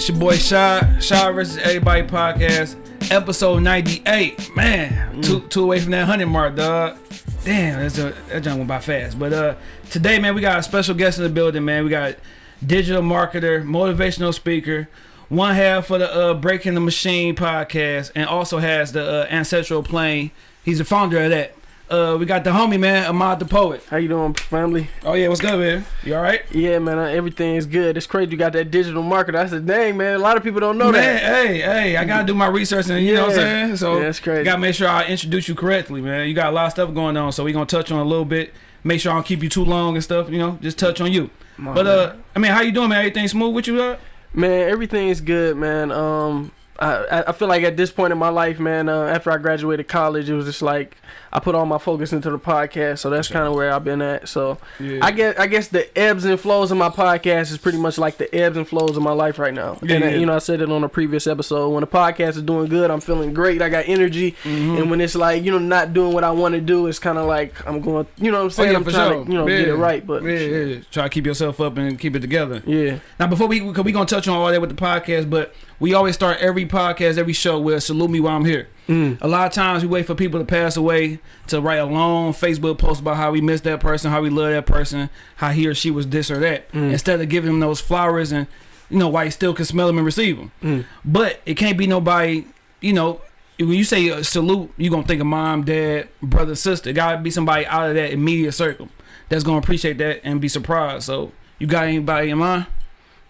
It's your boy Shy. Shy versus Everybody podcast, episode 98. Man, two two away from that 100 mark, dog. Damn, that's a, that jump went by fast. But uh, today, man, we got a special guest in the building, man. We got digital marketer, motivational speaker, one half for the uh, Breaking the Machine podcast, and also has the uh, Ancestral Plane. He's the founder of that. Uh, we got the homie, man, Ahmad the Poet. How you doing, family? Oh, yeah, what's good, man? You all right? Yeah, man, uh, everything is good. It's crazy you got that digital market. I said, dang, man, a lot of people don't know man, that. hey, hey, I gotta do my research and you know what I'm saying? So Yeah, that's crazy. gotta make sure I introduce you correctly, man. You got a lot of stuff going on, so we gonna touch on a little bit. Make sure I don't keep you too long and stuff, you know, just touch on you. My But man. uh I mean how you doing, man? Everything smooth with you, uh? man, everything is good, man. Um, I I- feel like at this point in my life, man, uh, after I graduated college, it was just like I put all my focus into the podcast, so that's kind of where I've been at. So Yeah. I guess I guess the ebbs and flows of my podcast is pretty much like the ebbs and flows of my life right now. Yeah, and yeah. you know, I said it on a previous episode. When the podcast is doing good, I'm feeling great. I got energy. Mhm. And when it's like you know not doing what I want to do, it's kind of like I'm going. You know what I'm saying? Oh, I'm trying sure. to you know get it right. But yeah. Try to keep yourself up and keep it together. yeah. Now before we we gonna touch on all that with the podcast, but we always start every podcast, every show with salute me while I'm here. Mm. A lot of times we wait for people to pass away to write a long Facebook post about how we miss that person, how we love that person, how he or she was this or that, Mm. instead of giving them those flowers and you know why you still can smell them and receive them. Mm. But it can't be nobody, you know. When you say uh, salute, you're gonna think of mom, dad, brother, sister. Gotta be somebody out of that immediate circle that's gonna appreciate that and be surprised. So you got anybody in mind?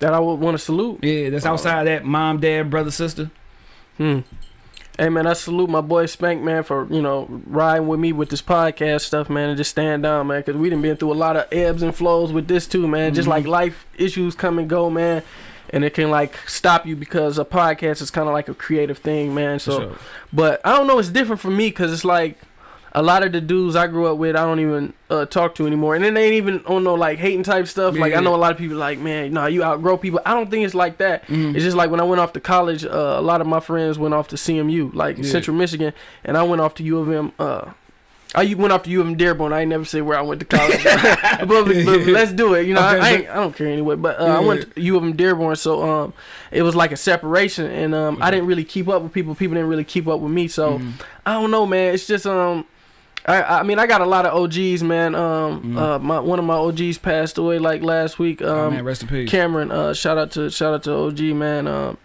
That I would want to salute. Yeah, that's Uh, outside that mom, dad, brother, sister. Hmm. Hey man, I salute my boy Spank man for you know riding with me with this podcast stuff, man, and just stand down, man, because we done been through a lot of ebbs and flows with this too, man. Just Mhm. like life issues come and go, man, and it can like stop you because a podcast is kind of like a creative thing, man. So, sure. but I don't know, it's different for me because it's like a lot of the dudes I grew up with, I don't even uh, talk to anymore, and then they ain't even on no like hating type stuff. Like I know a lot of people like, man, nah, you outgrow people. I don't think it's like that. Mhm. It's just like when I went off to college, uh, a lot of my friends went off to CMU, like Yeah. Central Michigan, and I went off to U of M. Uh, I went off to U of M Dearborn. I ain't never say where I went to college, but, but, let's do it. You know, I, Okay, I, ain't, I don't care anyway. But uh, Yeah, I went to U of M Dearborn, so um, it was like a separation, and um, I didn't really keep up with people. People didn't really keep up with me, so Mhm. I don't know, man. It's just um. I, I mean I got a lot of OGs man um Mhm. uh my one of my OGs passed away like last week um oh man, rest in peace. Cameron, uh, shout out to shout out to OG man. Um,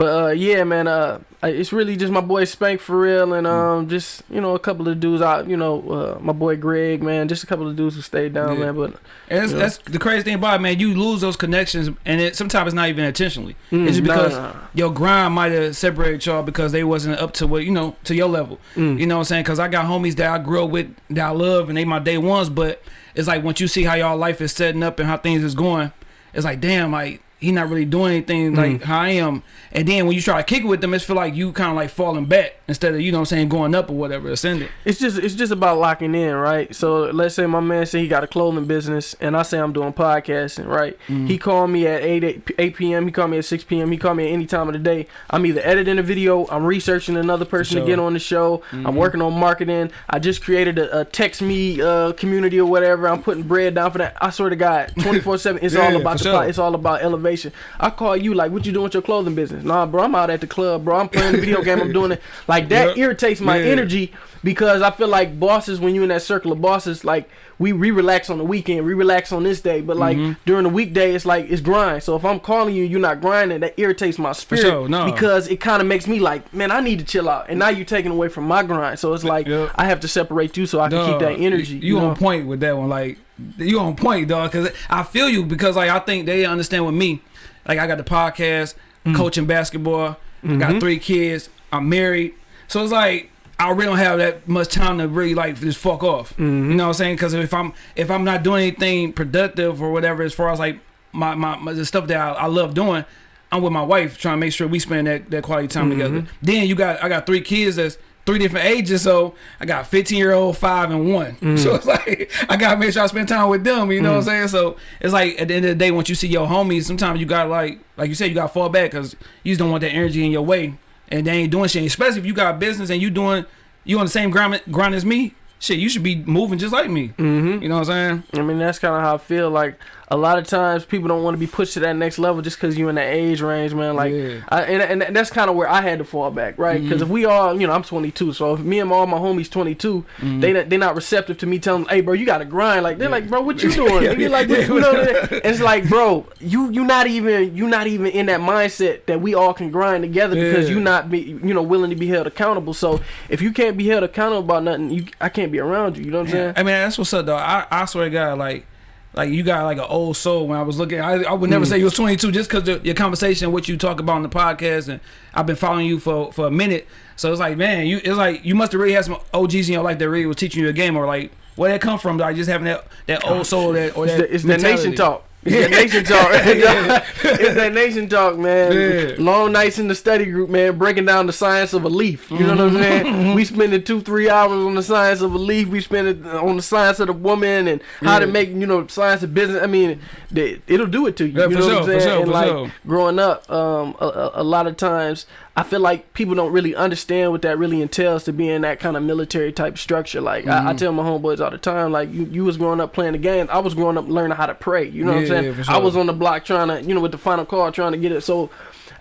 but uh, yeah, man, uh, it's really just my boy Spank for real, and um, just you know a couple of dudes out, you know, uh, my boy Greg, man, just a couple of dudes who stayed down, Yeah. man. But And that's, that's the crazy thing about it, man. You lose those connections, and it sometimes it's not even intentionally. mm, It's just because nah, your grind might have separated y'all because they wasn't up to what you know to your level. mm, You know what I'm saying? Because I got homies that I grew up with that I love, and they my day ones. But it's like once you see how y'all life is setting up and how things is going, it's like damn, like he not really doing anything like Mm. how I am. And then when you try to kick with them, it's feel like you kind of like falling back instead of you know what I'm saying going up or whatever, ascending. It's just it's just about locking in, right? So let's say my man say he got a clothing business, and I say I'm doing podcasting, right? Mm. He called me at 8, 8 8 p.m. He called me at 6 p.m. He called me at any time of the day. I'm either editing a video, I'm researching another person sure. to get on the show, Mhm. I'm working on marketing. I just created a, a text me uh, community or whatever. I'm putting bread down for that. I swear to God, 24 seven. It's Yeah, all about the sure. it's all about elevation. I call you like, what you doing with your clothing business? Nah, bro, I'm out at the club, bro. I'm playing the video game. I'm doing it. Like that Yep. irritates my Yeah. energy because I feel like bosses, when you in that circle of bosses, like we re relax on the weekend, we relax on this day, but like Mhm. during the weekday, it's like it's grind. So if I'm calling you, you're not grinding. That irritates my spirit sure, no. because it kind of makes me like, man, I need to chill out, and now you're taking away from my grind. So it's like Yep. I have to separate you so I can keep that energy. You, you know? on point with that one, like you on point, dog. Because I feel you because like I think they understand with me. Like I got the podcast, Mm. coaching basketball. I got Mhm. three kids. I'm married, so it's like I really don't have that much time to really like just fuck off. Mhm. You know what I'm saying? Because if I'm if I'm not doing anything productive or whatever, as far as like my my, my the stuff that I, I love doing, I'm with my wife trying to make sure we spend that, that quality time Mhm. together. Then you got I got three kids that's three different ages, so I got 15 year old, five, and one. Mm. So it's like I gotta make sure I spend time with them. You know what I'm saying? So it's like at the end of the day, once you see your homies, sometimes you gotta like like you said, you gotta fall back because you just don't want that energy in your way, and they ain't doing shit. Especially if you got business and you doing you on the same grind grind as me. Shit, you should be moving just like me. Mm-hmm. You know what I'm saying? I mean, that's kind of how I feel. Like a lot of times people don't want to be pushed to that next level just because you're in that age range, man. Like, Yeah. I, and, and that's kind of where I had to fall back, right? Because Mhm. if we all, you know, I'm 22, so if me and all my homies 22, Mhm. they not- they not receptive to me telling, hey, bro, you gotta grind. Like they're Yeah. like, bro, what you doing? Yeah, you're like, what, you know, it's like, bro, you you not even you not even in that mindset that we all can grind together because Yeah. you not be you know willing to be held accountable. So if you can't be held accountable about nothing, you I can't be around you. You know what I'm saying? I mean, that's what's up, though. I, I swear to God, like, like you got like an old soul. When I was looking, I, I would never Mm. say you was 22 just because your conversation, what you talk about on the podcast, and I've been following you for for a minute. So it's like, man, you it's like you must have really had some OGs in your life that really was teaching you a game, or like where that come from? Like just having that that old soul that or It's, that the, it's that nation talk. It's that nation talk. it's that nation talk, man. Yeah. Long nights in the study group, man, breaking down the science of a leaf. You know what I'm Mm-hmm. saying? we spending two, three hours on the science of a leaf. We spend it on the science of the woman and how to make, you know, science of business. I mean, they, it'll do it to you. Yeah, you know sure, what I'm saying? sure, and like sure. growing up, um, a, a, a lot of times I feel like people don't really understand what that really entails to be in that kind of military type structure. Like I, I Mhm. tell my homeboys all the time, like you, you was growing up playing the game. I was growing up learning how to pray. You know what I'm saying? yeah, for I was on the block trying to, you know, with the final call trying to get it. So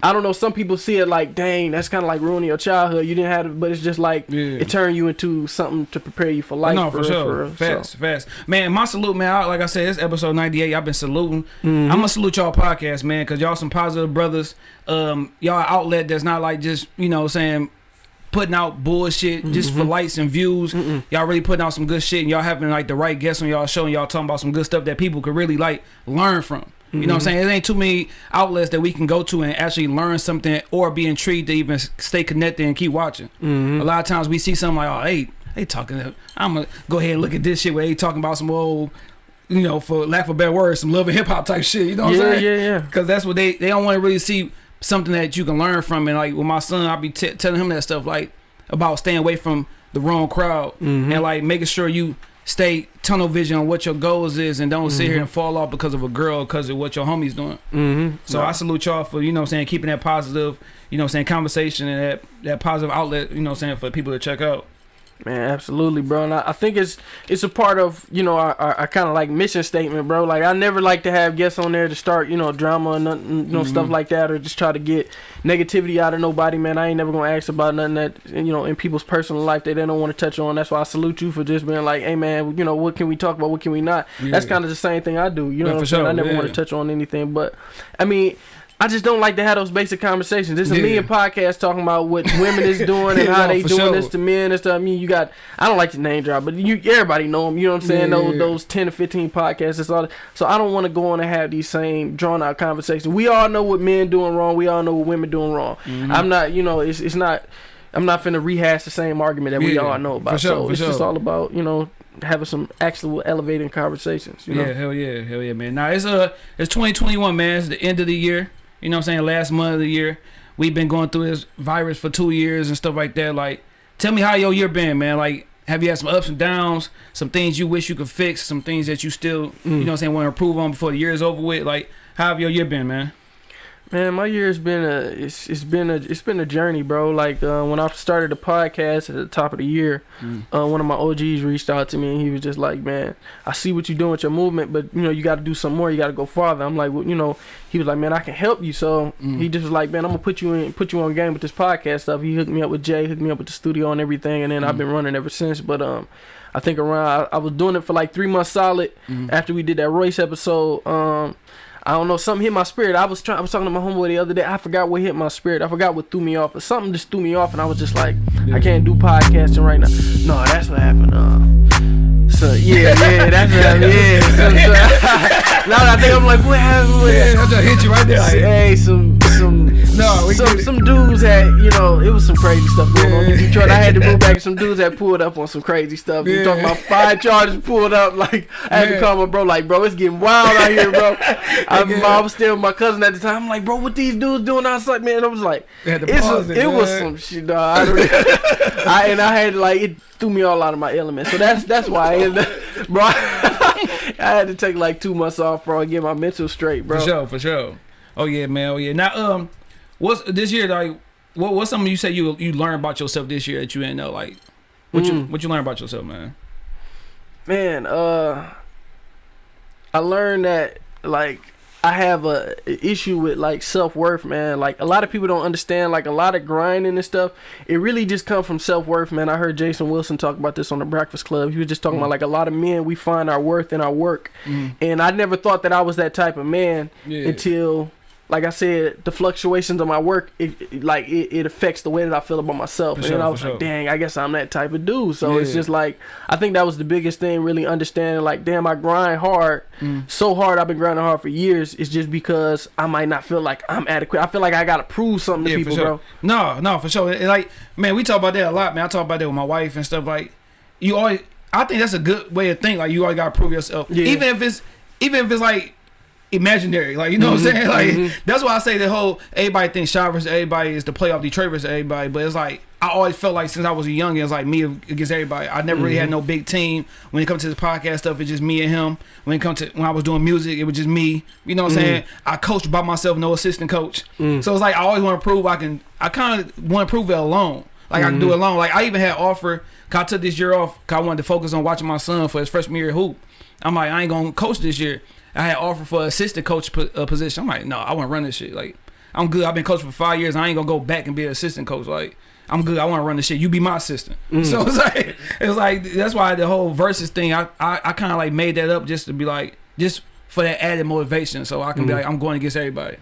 I don't know. Some people see it like, dang, that's kind of like ruining your childhood. You didn't have it, but it's just like Yeah. it turned you into something to prepare you for life. no, for, real, sure. for real. fast, fast. Man, my salute, man. I, like I said, it's episode 98. I've been saluting. Mhm. I'm gonna salute y'all podcast, man, because y'all some positive brothers. Um, y'all outlet that's not like just you know saying putting out bullshit just for Mhm. likes and views. Mm-mm. Y'all really putting out some good shit, and y'all having like the right guests on y'all show, and y'all talking about some good stuff that people could really like learn from. You know what I'm Mhm. saying? It ain't too many outlets that we can go to and actually learn something or be intrigued to even stay connected and keep watching. Mhm. A lot of times we see something like, oh, hey, they talking. I'm gonna go ahead and look at this shit where they talking about some old, you know, for lack of a better word, some love and hip hop type shit. You know what yeah, I'm saying? yeah, yeah. yeah. Because that's what they they don't want to really see something that you can learn from. And like with my son, I'll be t telling him that stuff like about staying away from the wrong crowd Mhm. and like making sure you stay tunnel vision on what your goals is and don't sit here Mhm. and fall off because of a girl because of what your homie's doing. Mhm. So I salute y'all for you know what I'm saying keeping that positive you know what I'm saying conversation and that that positive outlet you know what I'm saying for people to check out. Man, absolutely, bro. And I, I think it's it's a part of you know our, our, our kind of like mission statement, bro. Like I never like to have guests on there to start you know drama and nothing, you know stuff Mhm. like that, or just try to get negativity out of nobody, man. I ain't never gonna ask about nothing that you know in people's personal life that they don't want to touch on. That's why I salute you for just being like, hey, man, you know what can we talk about, what can we not. That's kind of the same thing I do. You know Yeah, what I'm saying? I never yeah. want to touch on anything, but I mean. I just don't like to have those basic conversations. There's a Yeah. million podcasts talking about what women is doing and Yeah, how they doing sure. this to men and stuff. I mean, you got I don't like to name drop, but you everybody know them. You know what I'm saying? Yeah. Those those ten to fifteen podcasts. It's all. So I don't want to go on and have these same drawn out conversations. We all know what men doing wrong. We all know what women doing wrong. Mhm. I'm not. You know, it's it's not. I'm not finna rehash the same argument that we all know about. for sure, so it's just all about you know having some actual elevating conversations. You know. Yeah, hell yeah, hell yeah, man. Now it's uh it's 2021, man. It's the end of the year. You know what I'm saying? Last month of the year. We've been going through this virus for two years and stuff like that. Like, tell me how your year been, man. Like, have you had some ups and downs, some things you wish you could fix, some things that you still, you Mm. know what I'm saying, want to improve on before the year is over with? Like, how have your year been, man? Man, my year's been a it's it's been a it's been a journey, bro. Like uh, when I started the podcast at the top of the year, Mm. uh, one of my OGs reached out to me and he was just like, "Man, I see what you're doing with your movement, but you know you got to do some more. You got to go farther." I'm like, well, you know, he was like, "Man, I can help you." So Mm. he just was like, "Man, I'm gonna put you in put you on game with this podcast stuff." He hooked me up with Jay, hooked me up with the studio and everything, and then I've Mm. been running ever since. But um, I think around I, I was doing it for like three months solid Mm. after we did that Royce episode. Um, I don't know, something hit my spirit. I was trying. I was talking to my homeboy the other day. I forgot what hit my spirit. I forgot what threw me off, but something just threw me off, and I was just like, I can't do podcasting right now. No, that's what happened. Uh, so yeah, yeah, that's what happened. Yeah. So, so, now that I think I'm like, what happened? Yeah, I just hit you right there. Like, Hey, some No, we some, some dudes had you know it was some crazy stuff going on in Detroit. I had to move back. and Some dudes had pulled up on some crazy stuff. You talking about five charges pulled up? Like I had to call my bro. Like bro, it's getting wild out here, bro. I, I was still with my cousin at the time. I'm like, bro, what these dudes doing outside, man? I was like, They had to it's a, it, it was some shit, dog. I, I and I had like it threw me all out of my element. So that's that's why, I ended up, bro. I had to take like two months off, bro, and get my mental straight, bro. For sure, for sure. Oh yeah, man. Oh yeah. Now, um, what's this year like? What what's something you say you you learned about yourself this year that you didn't know? Like, what you Mm. what you learned about yourself, man? Man, uh, I learned that like I have a issue with like self worth, man. Like a lot of people don't understand. Like a lot of grinding and stuff, it really just come from self worth, man. I heard Jason Wilson talk about this on the Breakfast Club. He was just talking Mm. about like a lot of men we find our worth in our work, Mm. and I never thought that I was that type of man Yeah. until. Like I said, the fluctuations of my work, it, it- like it, it affects the way that I feel about myself. For and sure, then I was sure. like, dang, I guess I'm that type of dude. So it's just like I think that was the biggest thing, really understanding. Like, damn, I grind hard, Mm. so hard. I've been grinding hard for years. It's just because I might not feel like I'm adequate. I feel like I gotta prove something to people, sure. bro. No, no, for sure. And, like, man, we talk about that a lot, man. I talk about that with my wife and stuff. Like, you always, I think that's a good way to think. Like, you always gotta prove yourself, Yeah. even if it's, even if it's like imaginary. Like, you know what I'm Mhm, saying? Like, mhm. that's why I say the whole everybody thinks shot versus everybody is the playoff Detroit versus everybody. But it's like I always felt like since I was a young, it was like me against everybody. I never really had Mhm. no big team when it comes to this podcast stuff. It's just me and him. When it comes to when I was doing music, it was just me. You know what I'm Mhm. saying? I coached by myself, no assistant coach. Mm. So it's like I always want to prove I can. I kind of want to prove it alone. Like I can do Mhm. it alone. Like I even had offer. Cause I took this year off. Cause I wanted to focus on watching my son for his freshman year hoop. I'm like I ain't gonna coach this year. I had offer for assistant coach uh, position. I'm like no, I want to run this shit. Like I'm good. I've been coaching for five years. I ain't gonna go back and be an assistant coach. Like I'm good. I want to run this shit. You be my assistant. Mm. So it's like it's like that's why the whole versus thing. I I, I kind of like made that up just to be like just for that added motivation. So I can be Mhm. like I'm going against everybody.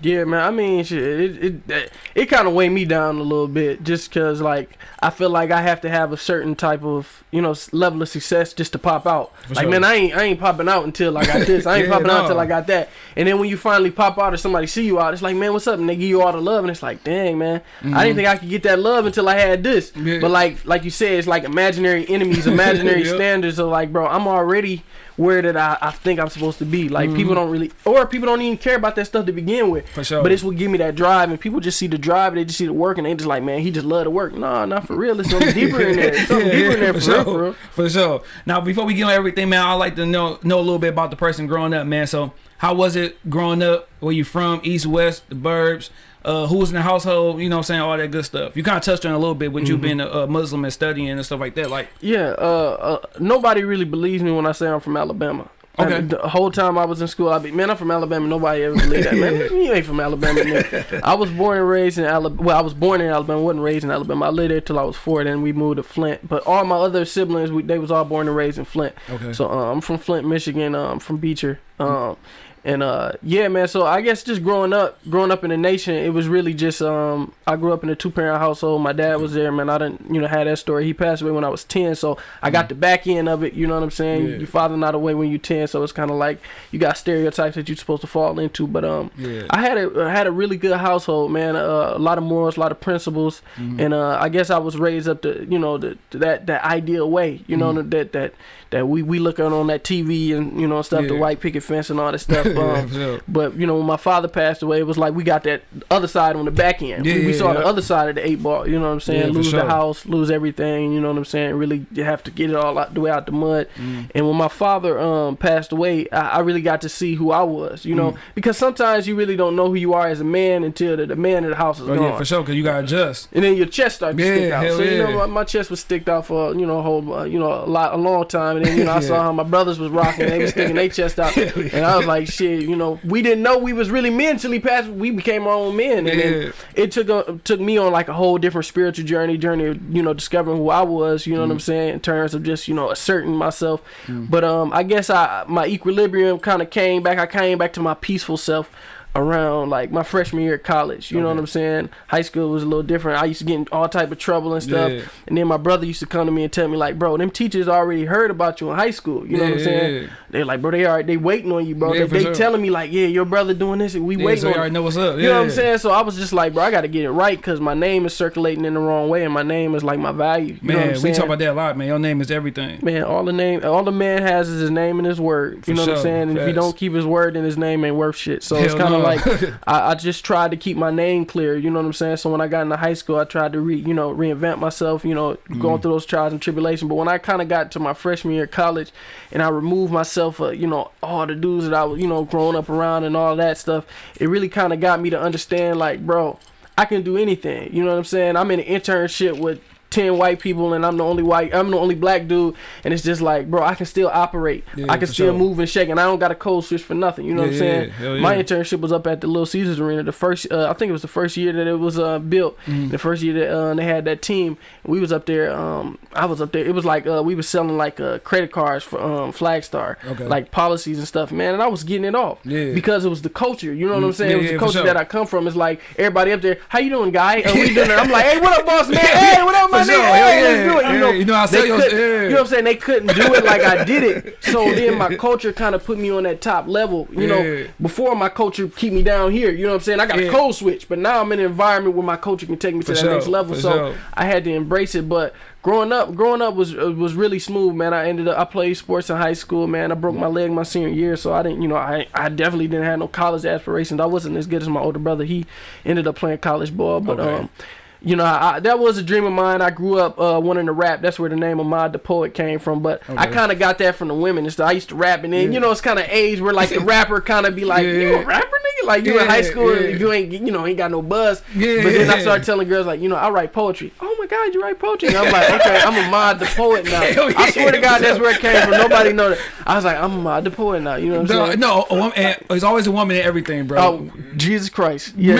Yeah, man. I mean, shit, it it it, it kind of weighed me down a little bit, just cause like I feel like I have to have a certain type of you know level of success just to pop out. For like, sure. man, I ain't I ain't popping out until I got this. I ain't Yeah, popping out until I got that. And then when you finally pop out or somebody see you out, it's like, man, what's up? And they give you all the love, and it's like, dang, man, I didn't think I could get that love until I had this. Mm-hmm. Yeah. But like like you said, it's like imaginary enemies, imaginary Yep. standards. of like, bro, I'm already where that I, I think I'm supposed to be. Like Mhm. people don't really, or people don't even care about that stuff to begin with. For sure. But it's what give me that drive, and people just see the drive, they just see the work, and they just like, man, he just love to work. Nah, not for real. There's something deeper in there. Something Yeah, deeper yeah, in there for for, real, sure. for real. For sure. Now, before we get on everything, man, I like to know know a little bit about the person growing up, man. So, how was it growing up? Where you from? East, West, the Burbs? Uh, who was in the household? You know, what I'm saying all that good stuff. You kind of touched on a little bit with you Mhm. being a, a Muslim and studying and stuff like that. Like, Yeah, uh, uh, nobody really believes me when I say I'm from Alabama. Okay. And the whole time I was in school, I'd be, man, I'm from Alabama. Nobody ever believed that, man. You ain't from Alabama. Man. I was born and raised in Alabama. Well, I was born in Alabama. wasn't raised in Alabama. I lived there till I was four. Then we moved to Flint. But all my other siblings, we, they was all born and raised in Flint. okay, So uh, I'm from Flint, Michigan. Uh, I'm from Beecher. Um, and uh, yeah, man. So I guess just growing up, growing up in the nation, it was really just um, I grew up in a two parent household. My dad was there, man. I didn't, you know, had that story. He passed away when I was ten, so I got the back end of it. You know what I'm saying? Yeah. Your father not away when you ten, so it's kind of like you got stereotypes that you're supposed to fall into. But um, yeah, I had a I had a really good household, man. Uh, a lot of morals, a lot of principles, Mhm. and uh, I guess I was raised up to you know the, to that that ideal way. You know Mhm. that that that we we look at on that TV and you know stuff, the white picket fence and all that stuff. Um, sure. but you know when my father passed away, it was like we got that other side on the back end. Yeah, we, we saw yeah. the other side of the eight ball. You know what I'm saying? Yeah, lose sure. the house, lose everything. You know what I'm saying? Really, you have to get it all out the way out the mud. Mm. And when my father um passed away, I, I really got to see who I was, you know, Mm. because sometimes you really don't know who you are as a man until the, the man of the house is Oh gone. yeah, for sure. Cause you gotta adjust. And then your chest starts to Yeah, stick out. So you know, my, my chest was sticked out for you know a whole uh, you know a lot a long time. And then you know I saw how my brothers was rocking, they was sticking their chest out, and I was like, shit, you know, we didn't know we was really men till he passed. We became our own men, and then it took a, took me on like a whole different spiritual journey, journey of you know discovering who I was. You know what I'm saying in terms of just you know asserting myself. Mm. But um, I guess I my equilibrium kind of came back. I came back to my peaceful self around like my freshman year at college. You know what I'm saying? High school was a little different. I used to get in all type of trouble and stuff. Yeah. And then my brother used to come to me and tell me like, bro, them teachers already heard about you in high school. You know yeah, what I'm saying? Yeah. They're like, bro, they are they waiting on you, bro. They they sure. telling me like, yeah, your brother doing this and we waiting so you on already know what's up. you know what I'm saying? So I was just like, bro, I got to get it right because my name is circulating in the wrong way, and my name is like my value. You know what I'm Man, we talk about that a lot, man. Your name is everything. Man, all the name, all the man has is his name and his word. For You know what I'm saying? And if he don't keep his word, then his name ain't worth shit. So it's kind of no. like I, I just tried to keep my name clear. You know what I'm saying? So when I got into high school, I tried to re, you know, reinvent myself. You know, going Mhm. through those trials and tribulations. But when I kind of got to my freshman year of college, and I removed myself, uh, you know, all the dudes that I was, you know, growing up around and all that stuff, it really kind of got me to understand, like, bro, I can do anything. You know what I'm saying? I'm in an internship with ten white people and I'm the only white I'm the only black dude. And it's just like bro I can still operate. Yeah, I can still sure. move and shake. And I don't got a code switch for nothing. You know what I'm Yeah, saying? hell my yeah. internship was up at the Little Caesars Arena. The first uh, I think it was the first year that it was uh, built. Mhm. the first year that uh, they had that team. We was up there um I was up there. It was like uh, we was selling like uh, credit cards for um Flagstar. Okay. like policies and stuff man. And I was getting it off Yeah. because it was the culture. You know what I'm Mm, saying? Yeah, it was yeah, the culture sure. that I come from. It's like everybody up there how you doing guy? Uh, we doing it. I'm like hey what up boss man? Hey what up my nigga sure, yeah. do it you know. You know, I they sell your- couldn't- yeah. you know what I'm saying? They couldn't do it like I did it. So then my culture kind of put me on that top level you know. Before my culture keep me down here you know what I'm saying? I got a code switch but now I'm in an environment where my culture can take me to that next level. So. I had to embrace it but growing up growing up was uh, was really smooth man. I ended up I played sports in high school man. I broke my leg my senior year so I didn't you know I I definitely didn't have no college aspirations. I wasn't as good as my older brother. He ended up playing college ball but Okay. um you know, I, that was a dream of mine. I grew up uh, wanting to rap. That's where the name of Mod the Poet came from. But I kind of got that from the women and stuff. I used to rap, and then Yeah. you know, it's kind of age where like the rapper kind of be like, Yeah. "You a rapper, nigga?" Like you in high school, yeah. and you ain't, you know, ain't got no buzz. Yeah. But then I started telling girls like, you know, I write poetry. Oh my God, you write poetry? And I'm like, okay, I'm a Mod the Poet now. I swear to. God, that's where it came from. Nobody know that. I was like, I'm a Mod the Poet now. You know what I'm No, saying? no, a woman, there's always a woman in everything, bro. Oh, Jesus Christ. Yes.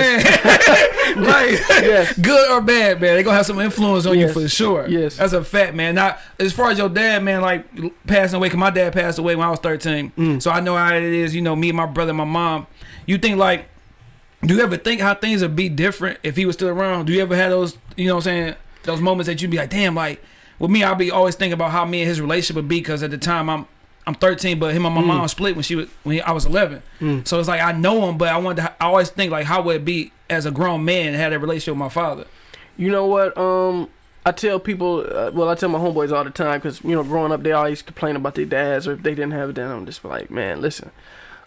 Man, like, Yes. good or bad, man, they gonna have some influence on Yes. you for sure. Yes. that's a fact, man. Now, as far as your dad, man, like passing away, cause my dad passed away when I was 13, Mm. so I know how it is. You know, me, and my brother, my mom. You think like, do you ever think how things would be different if he was still around? Do you ever have those, you know, what I'm saying those moments that you'd be like, damn, like with me, I'll be always thinking about how me and his relationship would be, cause at the time I'm. I'm 13, but him and my Mm. mom split when she was when he- I was 11. Mm. So it's like I know him, but I wanted to, I always think like how would it be as a grown man have that relationship with my father? You know what? Um, I tell people, uh, well, I tell my homeboys all the time because you know, growing up, they always complain about their dads or if they didn't have it. Then I'm just like, man, listen.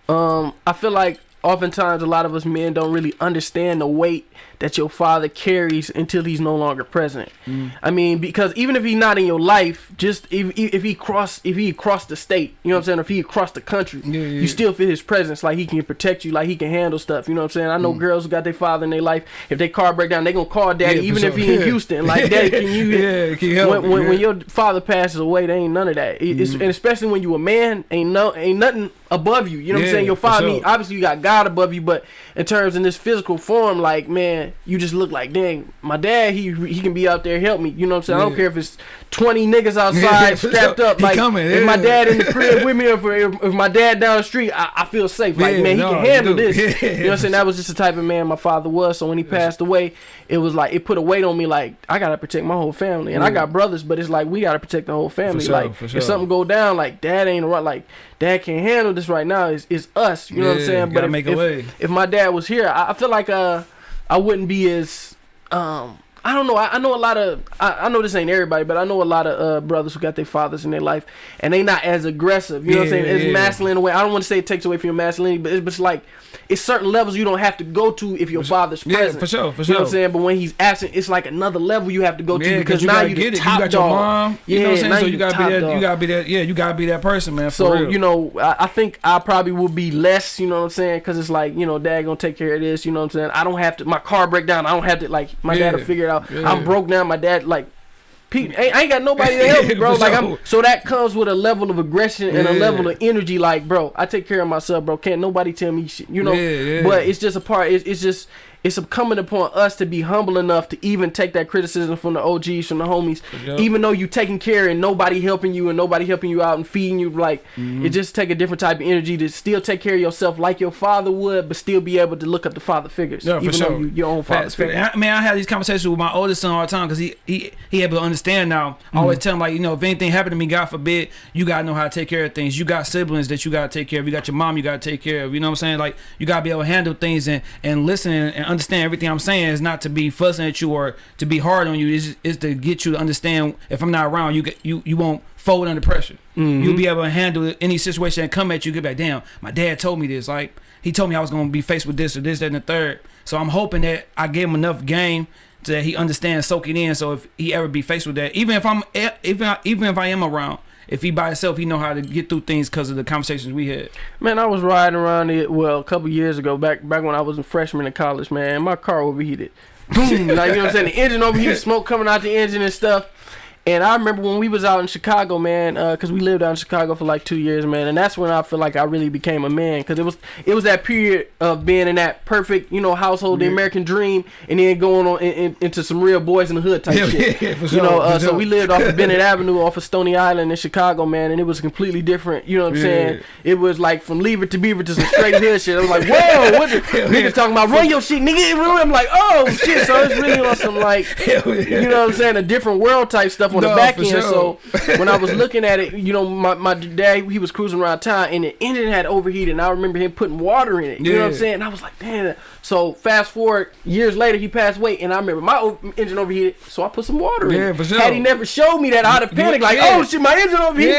Um, I feel like oftentimes a lot of us men don't really understand the weight that your father carries until he's no longer present. Mm. I mean, because even if he's not in your life, just if if he cross if he crossed the state, you know what I'm saying, if he across the country, Yeah, yeah. you still feel his presence. Like he can protect you, like he can handle stuff. You know what I'm saying? I know mm. girls who got their father in their life. If their car break down, they gonna call daddy, even if sure. he in Houston. Like, daddy, can you? Yeah, can you help when, me? when, when your father passes away, there ain't none of that. It- It's, mm. and especially when you a man, ain't no ain't nothing above you. You know what I'm saying? Your father, sure. obviously you got God above you, but in terms in this physical form, like man, you just look like dang. My dad, he he can be out there help me. You know what I'm saying? I don't care if it's 20 niggas outside strapped up. He Like coming, if my dad in the crib with me, or if, if my dad down the street, I, I feel safe. Like Yeah, man, he no, can handle this. Yeah, you know what I'm saying? That was just the type of man my father was. So when he passed away, it was like it put a weight on me. Like I gotta protect my whole family, and I got brothers, but it's like we gotta protect the whole family. sure, like sure. if something go down, like dad ain't around. Like dad can't handle this right now. It's, it's us. You know what I'm saying? But if, if, if my dad was here, I, I feel like uh I wouldn't be as um. I don't know. I, I know a lot of. I, I know this ain't everybody, but I know a lot of uh, brothers who got their fathers in their life, and they not as aggressive. You know what I'm saying? It's yeah. masculine in a way. I don't want to say it takes away from your masculinity, but it's just like it's certain levels you don't have to go to if your father's Yeah, present. for sure, for You know what I'm saying? But when he's absent, it's like another level you have to go to Yeah, because because you now you get it. You got your dog. mom. You know what I'm saying? So you you gotta be that. dog. You gotta be that. Yeah, you gotta be that person, man. For So real. you know, I, I think I probably will be less. You know what I'm saying? Because it's like you know, dad gonna take care of this. You know what I'm saying? I don't have to. My car break down. I don't have to. Like my dad will figure it out. yeah. I'm broke now. My dad like. Pete, I I ain't got nobody to help me, bro. Like. I'm, so that comes with a level of aggression and a level of energy. Like, bro, I take care of myself, bro. Can't nobody tell me shit, you know. Yeah, yeah. But it's just a part. It's, it's just it's coming upon us to be humble enough to even take that criticism from the OGs, from the homies, Yep. even though you taking care and nobody helping you and nobody helping you out and feeding you. Like Mm-hmm. it just take a different type of energy to still take care of yourself like your father would, but still be able to look up the father figures, Yeah, for even though sure. you your own father figure. I, man, I have these conversations with my oldest son all the time because he, he he able to understand now. I always Mm-hmm. tell him like, you know, if anything happened to me, God forbid, you gotta know how to take care of things. You got siblings that you gotta take care of. You got your mom you gotta take care of. You know what I'm saying? Like you gotta be able to handle things and and listen and understand everything I'm saying. Is not to be fussing at you or to be hard on you. Is is to get you to understand. If I'm not around, you get you you won't fold under pressure. Mm-hmm. You'll be able to handle any situation that come at you. Get back, damn. My dad told me this. Like he told me I was gonna be faced with this or this, that, and the third. So I'm hoping that I gave him enough game so that he understands, soak it in. So if he ever be faced with that, even if I'm, even even if I am around, if he by himself, he know how to get through things because of the conversations we had. Man, I was riding around it well a couple years ago, back back when I was a freshman in college. Man, my car overheated. boom, like you know what I'm saying. The engine overheated, smoke coming out the engine and stuff. And I remember when we was out in Chicago, man, because we lived out in Chicago for like two years, man, and that's when I feel like I really became a man, because it was it was that period of being in that perfect, you know, household, the American dream, and then going on in, in, into some real boys in the hood type Yeah, shit. yeah, You sure, know, uh, so we lived off of Bennett Avenue, off of Stony Island in Chicago, man, and it was completely different. You know what I'm Yeah. saying? It was like from Leave It to Beaver to some straight hood shit. I was like, whoa, what the niggas talking about? Run your shit, nigga. I'm like, oh shit. So it's really on some like yeah. you know what I'm saying, a different world type stuff on No, the back end. sure. So when I was looking at it, you know, my, my dad he was cruising around town and the engine had overheated, and I remember him putting water in it. You know what I'm saying? And I was like, damn. So fast forward years later, he passed away, and I remember my engine overheated, so I put some water in. Yeah, it. for sure. Had he never showed me that, I'd have panicked like, yeah. oh shit, my engine overheated.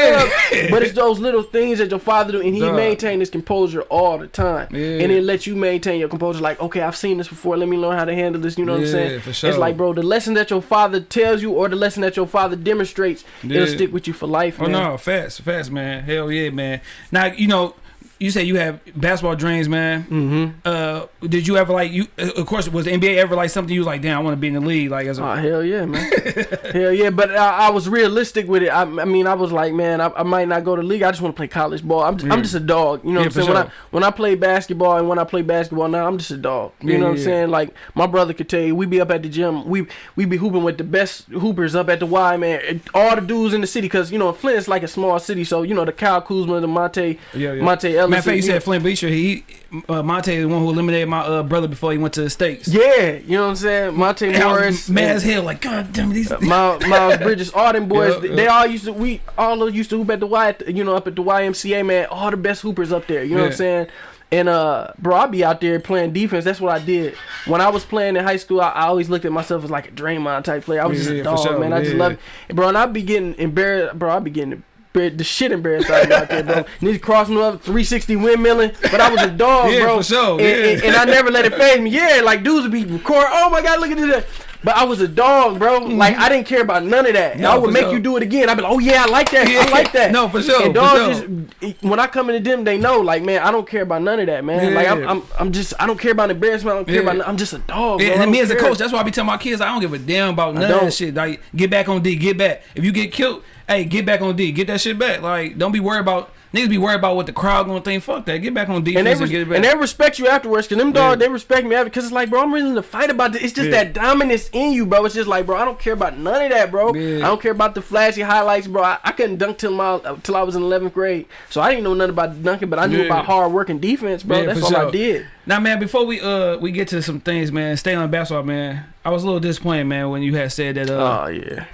Yeah. but it's those little things that your father do, and he Duh. maintained his composure all the time, Yeah. and it let you maintain your composure. Like, okay, I've seen this before. Let me learn how to handle this. You know what I'm Yeah, saying? for It's like, bro, the lesson that your father tells you or the lesson that your father demonstrates, it'll stick with you for life, Oh man. no, fast, fast, man. Hell yeah, man. Now you know, you say you have basketball dreams, man. Mm-hmm. Uh, did you ever like you? uh, Of course, was the NBA ever like something you was like, damn, I want to be in the league, like as a Oh hell yeah, man. hell yeah, but I, I was realistic with it. I, I mean, I was like, man, I, I might not go to league. I just want to play college ball. I'm just, Yeah. I'm just a dog. You know Yeah, what I'm saying? for When I when I play basketball and when I play basketball now, I'm just a dog. You Yeah, know what I'm saying? Like my brother could tell you, we be up at the gym. We we be hooping with the best hoopers up at the Y, man. All the dudes in the city, cause you know Flint is like a small city, so you know the Kyle Kuzma, the Monte, yeah. Monte Ellis. Matter of fact, you said Flint Beecher. He, uh, Monte, is the one who eliminated my uh, brother before he went to the states. Yeah, you know what I'm saying? Monte And Morris. mad and- as hell. Like, God damn these. Miles, Miles Bridges, all them boys, Yeah, they- yeah. they all used to we all used to hoop at the Y, you know, up at the YMCA, man. All the best hoopers up there, you know what I'm saying? And uh, bro, I be out there playing defense. That's what I did when I was playing in high school. I, I always looked at myself as like a Draymond type player. I was Yeah, just a dog, sure. man. I just Yeah. love it, bro. And I be getting embarrassed, bro. I be getting. The shit embarrassed out of me out there, bro. Niggas crossing up 360 windmilling, but I was a dog, Yeah, bro. for sure, And, yeah. and, and I never let it phase me. Yeah, like dudes would be recording. Oh my god, look at this. But I was a dog, bro. Mm-hmm. Like I didn't care about none of that. No, I would make sure. you do it again. I'd be like, oh yeah, I like that. Yeah. I like that. No, for sure, And dogs sure. just when I come into them, they know, like man, I don't care about none of that, man. Yeah. Like I'm, I'm, I'm just, I don't care about embarrassment. I don't care Yeah. about. I'm just a dog. Yeah, bro. And me as a coach, that's why I be telling my kids, I don't give a damn about none of that shit. Like, get back on D, get back. If you get killed, hey, get back on D, get that shit back. Like, don't be worried about niggas be worried about what the crowd gonna think. Fuck that, get back on defense and and, they, res- get it back. and they respect you afterwards. Cause them Yeah. dogs, they respect me after. Cause it's like, bro, I'm willing to fight about this. It's just Yeah. that dominance in you, bro. It's just like, bro, I don't care about none of that, bro. Yeah. I don't care about the flashy highlights, bro. I, I couldn't dunk till my till I was in 11th grade, so I didn't know nothing about dunking, but I knew about hard work and defense, bro. That's all I did. Now, man, before we uh we get to some things, man, stay on basketball, man. I was a little disappointed, man, when you had said that. Uh, Oh yeah,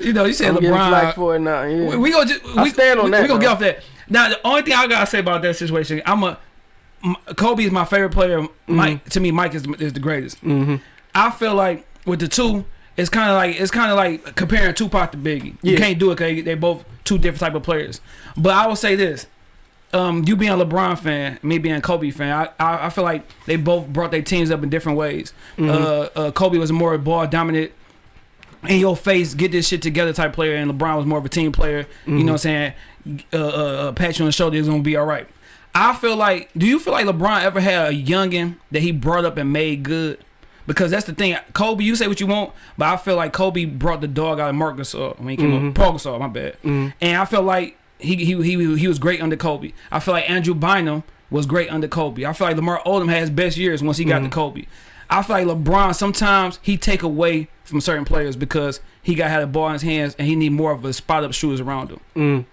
you know, you said I'm LeBron. for it now. Yeah. We, we gonna just, I we, stand on we, that, We gonna bro. get off that. Now, the only thing I gotta say about that situation, I'm a Kobe is my favorite player. Mike to me, Mike is is the greatest. mm-hmm. I feel like with the two, it's kind of like it's kind of like comparing Tupac to Biggie. You can't do it because they both two different type of players. But I will say this: um, you being a LeBron fan, me being a Kobe fan, I, I I feel like they both brought their teams up in different ways. Mm-hmm. Uh, uh, Kobe was a more ball dominant. In your face, get this shit together type player, and LeBron was more of a team player. You know what I'm saying? Uh, uh, uh, pat you on the shoulder, it's gonna be all right. I feel like, do you feel like LeBron ever had a youngin that he brought up and made good? Because that's the thing. Kobe, you say what you want, but I feel like Kobe brought the dog out of Mark Gasol when he came up. Paul Gasol, my bad. And I feel like he, he he he was great under Kobe. I feel like Andrew Bynum was great under Kobe. I feel like Lamar Odom had his best years once he got to Kobe. I feel like LeBron sometimes he take away from certain players because he got had a ball in his hands and he need more of a spot up shooters around him. Mm.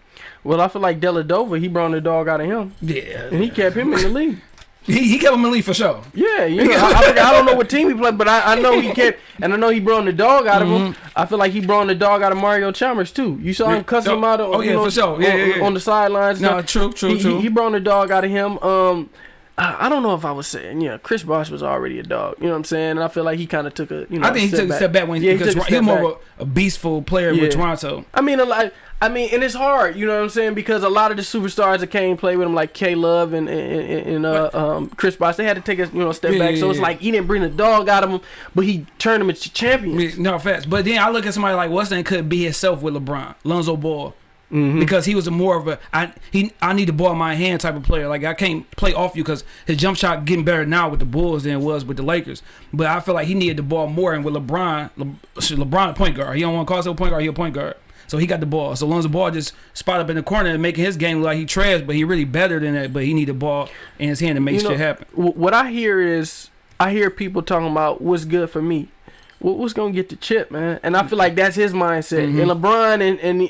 Well, I feel like Dellavedova, he brought the dog out of him, Yeah, and he kept him in the league. he, he kept him in the league for sure. Yeah, you know, I, I, I don't know what team he played, but I, I know he kept, and I know he brought the dog out of him. I feel like he brought the dog out of Mario Chalmers too. You saw Mm-hmm. Him cussing Oh, him out. On, oh, yeah, know, for sure. Yeah, on, yeah, yeah. on the sidelines. No, true, true, he, true. He, he brought the dog out of him. Um, I, don't know if I was saying, yeah, Chris Bosh was already a dog. You know what I'm saying? And I feel like he kind of took a, you know, I think he took a step back when Yeah, he because took a he was more back. of a, a beastful player Yeah. with Toronto. I mean, a lot. I mean, and it's hard, you know what I'm saying? Because a lot of the superstars that came play with him, like K Love and and, and, uh, um, Chris Bosh, they had to take a you know step Yeah, back. So it's like he didn't bring the dog out of him, but he turned him into champions. No facts. But then I look at somebody like Weston could be himself with LeBron, Lonzo Ball. Mhm. because he was a more of a I he I need the ball in my hand type of player. Like I can't play off you because his jump shot getting better now with the Bulls than it was with the Lakers. But I feel like he needed the ball more. And with LeBron, Le, LeBron a point guard. He don't want to call himself a point guard. He a point guard. So he got the ball. So long as the ball just spot up in the corner and making his game look like he trash, but he really better than that. But he need the ball in his hand to make You know, shit happen. What I hear is I hear people talking about what's good for me. What, what's gonna get the chip, man? And I feel like that's his mindset. Mhm. And LeBron and and,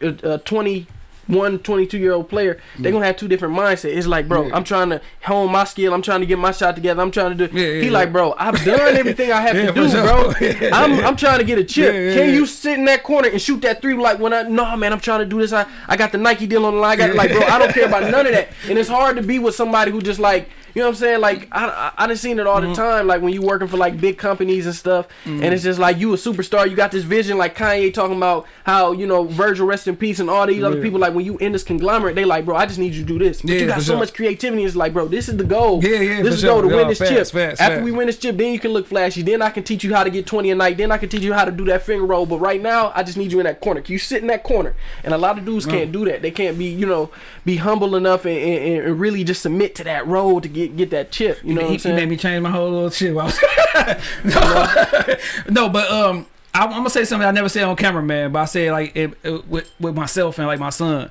and uh, 21, 22 year old player, they're gonna have two different mindsets. It's like, bro, Yeah. I'm trying to hone my skill. I'm trying to get my shot together. I'm trying to do. Yeah, yeah, he like, bro, I've done everything I have to do, sure. bro. I'm. I'm trying to get a chip. Can you sit in that corner and shoot that three? Like when I no man, I'm trying to do this. I I got the Nike deal on the line. I got like, bro, I don't care about none of that. And it's hard to be with somebody who just like. You know what I'm saying? Like I, I, I done seen it all Mm-hmm. the time. Like when you working for like big companies and stuff, and it's just like you a superstar. You got this vision, like Kanye talking about how you know Virgil rest in peace and all these other people. Like when you in this conglomerate, they like, bro, I just need you to do this. But Yeah, you got so sure. much creativity. It's like, bro, this is the goal. Yeah, yeah, This is the goal sure. to win this facts, chip. facts, After facts. we win this chip, then you can look flashy. Then I can teach you how to get 20 a night. Then I can teach you how to do that finger roll. But right now, I just need you in that corner. Can you sit in that corner? And a lot of dudes can't do that. They can't be, you know, be humble enough and, and, and really just submit to that role to get get that chip. You know he, he made me change my whole little shit. while I was- no, no, but um, I, I'm gonna say something I never said on camera, man. But I say like it, it- with with myself and like my son.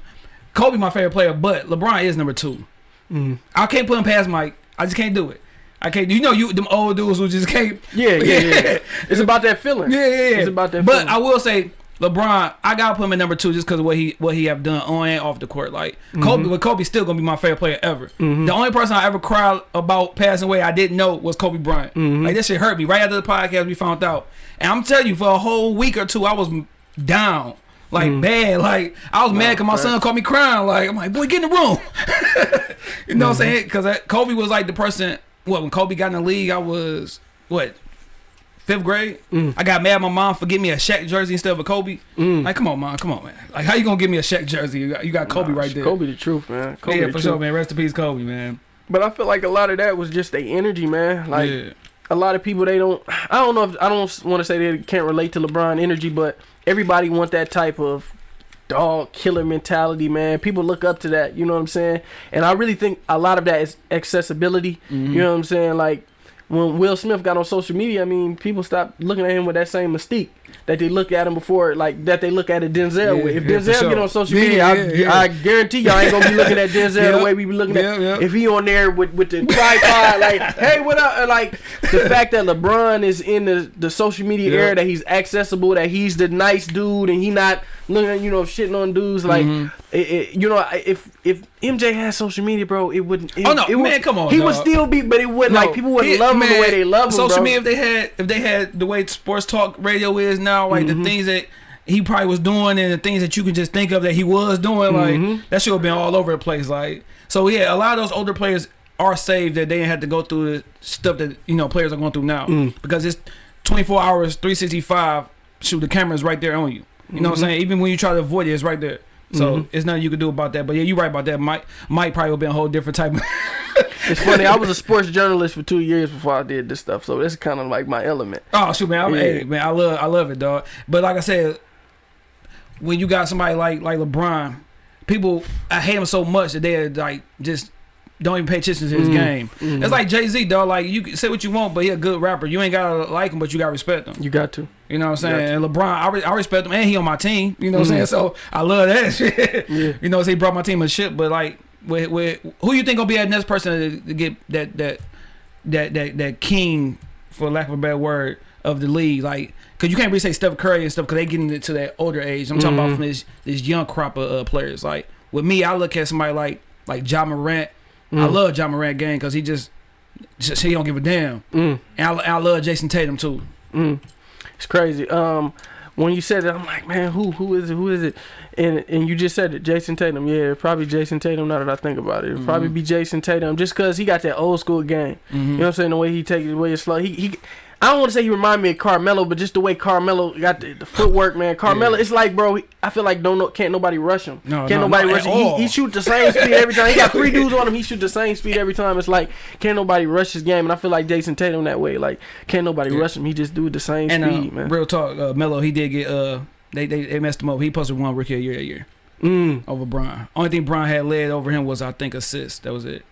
Kobe, my favorite player, but LeBron is number two. Mhm. I can't put him past Mike. I just can't do it. I can't. You know, you them old dudes who just can't. Yeah, yeah, yeah. it's about that feeling. Yeah, yeah, yeah. It's about that But feeling. I will say, LeBron, I gotta put him at number two just because of what he what he have done on and off the court. Like Mm-hmm. Kobe, but Kobe's still gonna be my favorite player ever. The only person I ever cried about passing away I didn't know was Kobe Bryant. Mm-hmm. Like that shit hurt me right after the podcast we found out. And I'm telling you, for a whole week or two, I was down. Like bad, like I was mad because my son called me crying. Like I'm like, boy, get in the room. you know what I'm saying? Because Kobe was like the person. What when Kobe got in the league, I was what fifth grade. I got mad at my mom for getting me a Shaq jersey instead of a Kobe. Like, come on, mom, come on, man. Like, how you gonna give me a Shaq jersey? You got, you got Kobe Nah, right there. Kobe the truth, man. Kobe yeah, the for truth. sure, man. Rest in peace, Kobe, man. But I feel like a lot of that was just the energy, man. Like yeah. a lot of people they don't I don't know if I don't want to say they can't relate to LeBron energy, but everybody want that type of dog killer mentality, man. People look up to that, you know what I'm saying? And I really think a lot of that is accessibility. Mm-hmm. You know what I'm saying? Like when Will Smith got on social media, I mean, people stopped looking at him with that same mystique that they look at him before, like that they look at a Denzel Yeah, with. If yeah, Denzel sure. get on social Yeah, media, I. I guarantee y'all ain't gonna be looking at Denzel the way we be looking at. If he on there with with the tripod, like, hey, what up? Like the fact that LeBron is in the the social media era, that he's accessible, that he's the nice dude, and he not looking, you know, shitting on dudes. Like, Mhm. it, it, you know, if if MJ had social media, bro, it wouldn't. It, Oh, no, it would, man, come on, He would still be, but it wouldn't. like people wouldn't love him man, the way they love him. Social bro. media, if they had, if they had the way sports talk radio is now, like Mm-hmm. the things that he probably was doing and the things that you can just think of that he was doing, like that should have been all over the place. Like, so yeah, a lot of those older players are saved that they didn't have to go through the stuff that you know players are going through now Mm. because it's 24 hours, 365. Shoot, the camera's right there on you. You know what Mm-hmm. I'm saying? Even when you try to avoid it, it's right there. So Mhm. it's nothing you can do about that. But yeah, you're right about that. Mike, Mike probably would be a whole different type. of It's funny. I was a sports journalist for two years before I did this stuff, so that's kind of like my element. Oh shoot, man! I'm, Yeah. hey, man, I love, I love it, dog. But like I said, when you got somebody like like LeBron, people I hate him so much that they're like just don't even pay attention to his Mm. game. Mhm. It's like Jay Z, dog. Like you can say what you want, but he a good rapper. You ain't gotta like him, but you gotta respect him. You got to. You know what I'm saying? And LeBron, I, re I respect him, and he on my team. You know what I'm Mhm. saying? So I love that shit. Yeah. You know, so he brought my team a shit. But like, with, with who you think gonna be that next person to, get that that that that that king, for lack of a better word, of the league? Like, cause you can't really say Steph Curry and stuff, cause they getting into that older age. I'm talking about Mhm. from this this young crop of uh, players. Like with me, I look at somebody like like Ja Morant. I Mm. love Ja Morant game because he just just he don't give a damn. Mm. And I, I love Jayson Tatum too. Mm. It's crazy. Um, when you said it, I'm like, man, who who is it? Who is it? And and you just said it, Jayson Tatum. Yeah, probably Jayson Tatum. Now that I think about it, it'd probably Mhm. be Jayson Tatum, just cause he got that old school game. You know what I'm saying? The way he takes it, the way it's slow. He he. I don't want to say he remind me of Carmelo, but just the way Carmelo got the, the footwork, man. Carmelo, Yeah. it's like, bro. I feel like don't know, can't nobody rush him. No, can't no, nobody rush him. He, he shoot the same speed every time. He got three dudes on him. He shoot the same speed every time. It's like can't nobody rush his game, and I feel like Jayson Tatum that way. Like can't nobody Yeah. rush him. He just do the same And speed, uh, man. real talk, uh, Melo, he did get uh, they, they they messed him up. He posted one rookie a year a year. Mm. over Brian. Only thing Brian had led over him was I think assists. That was it.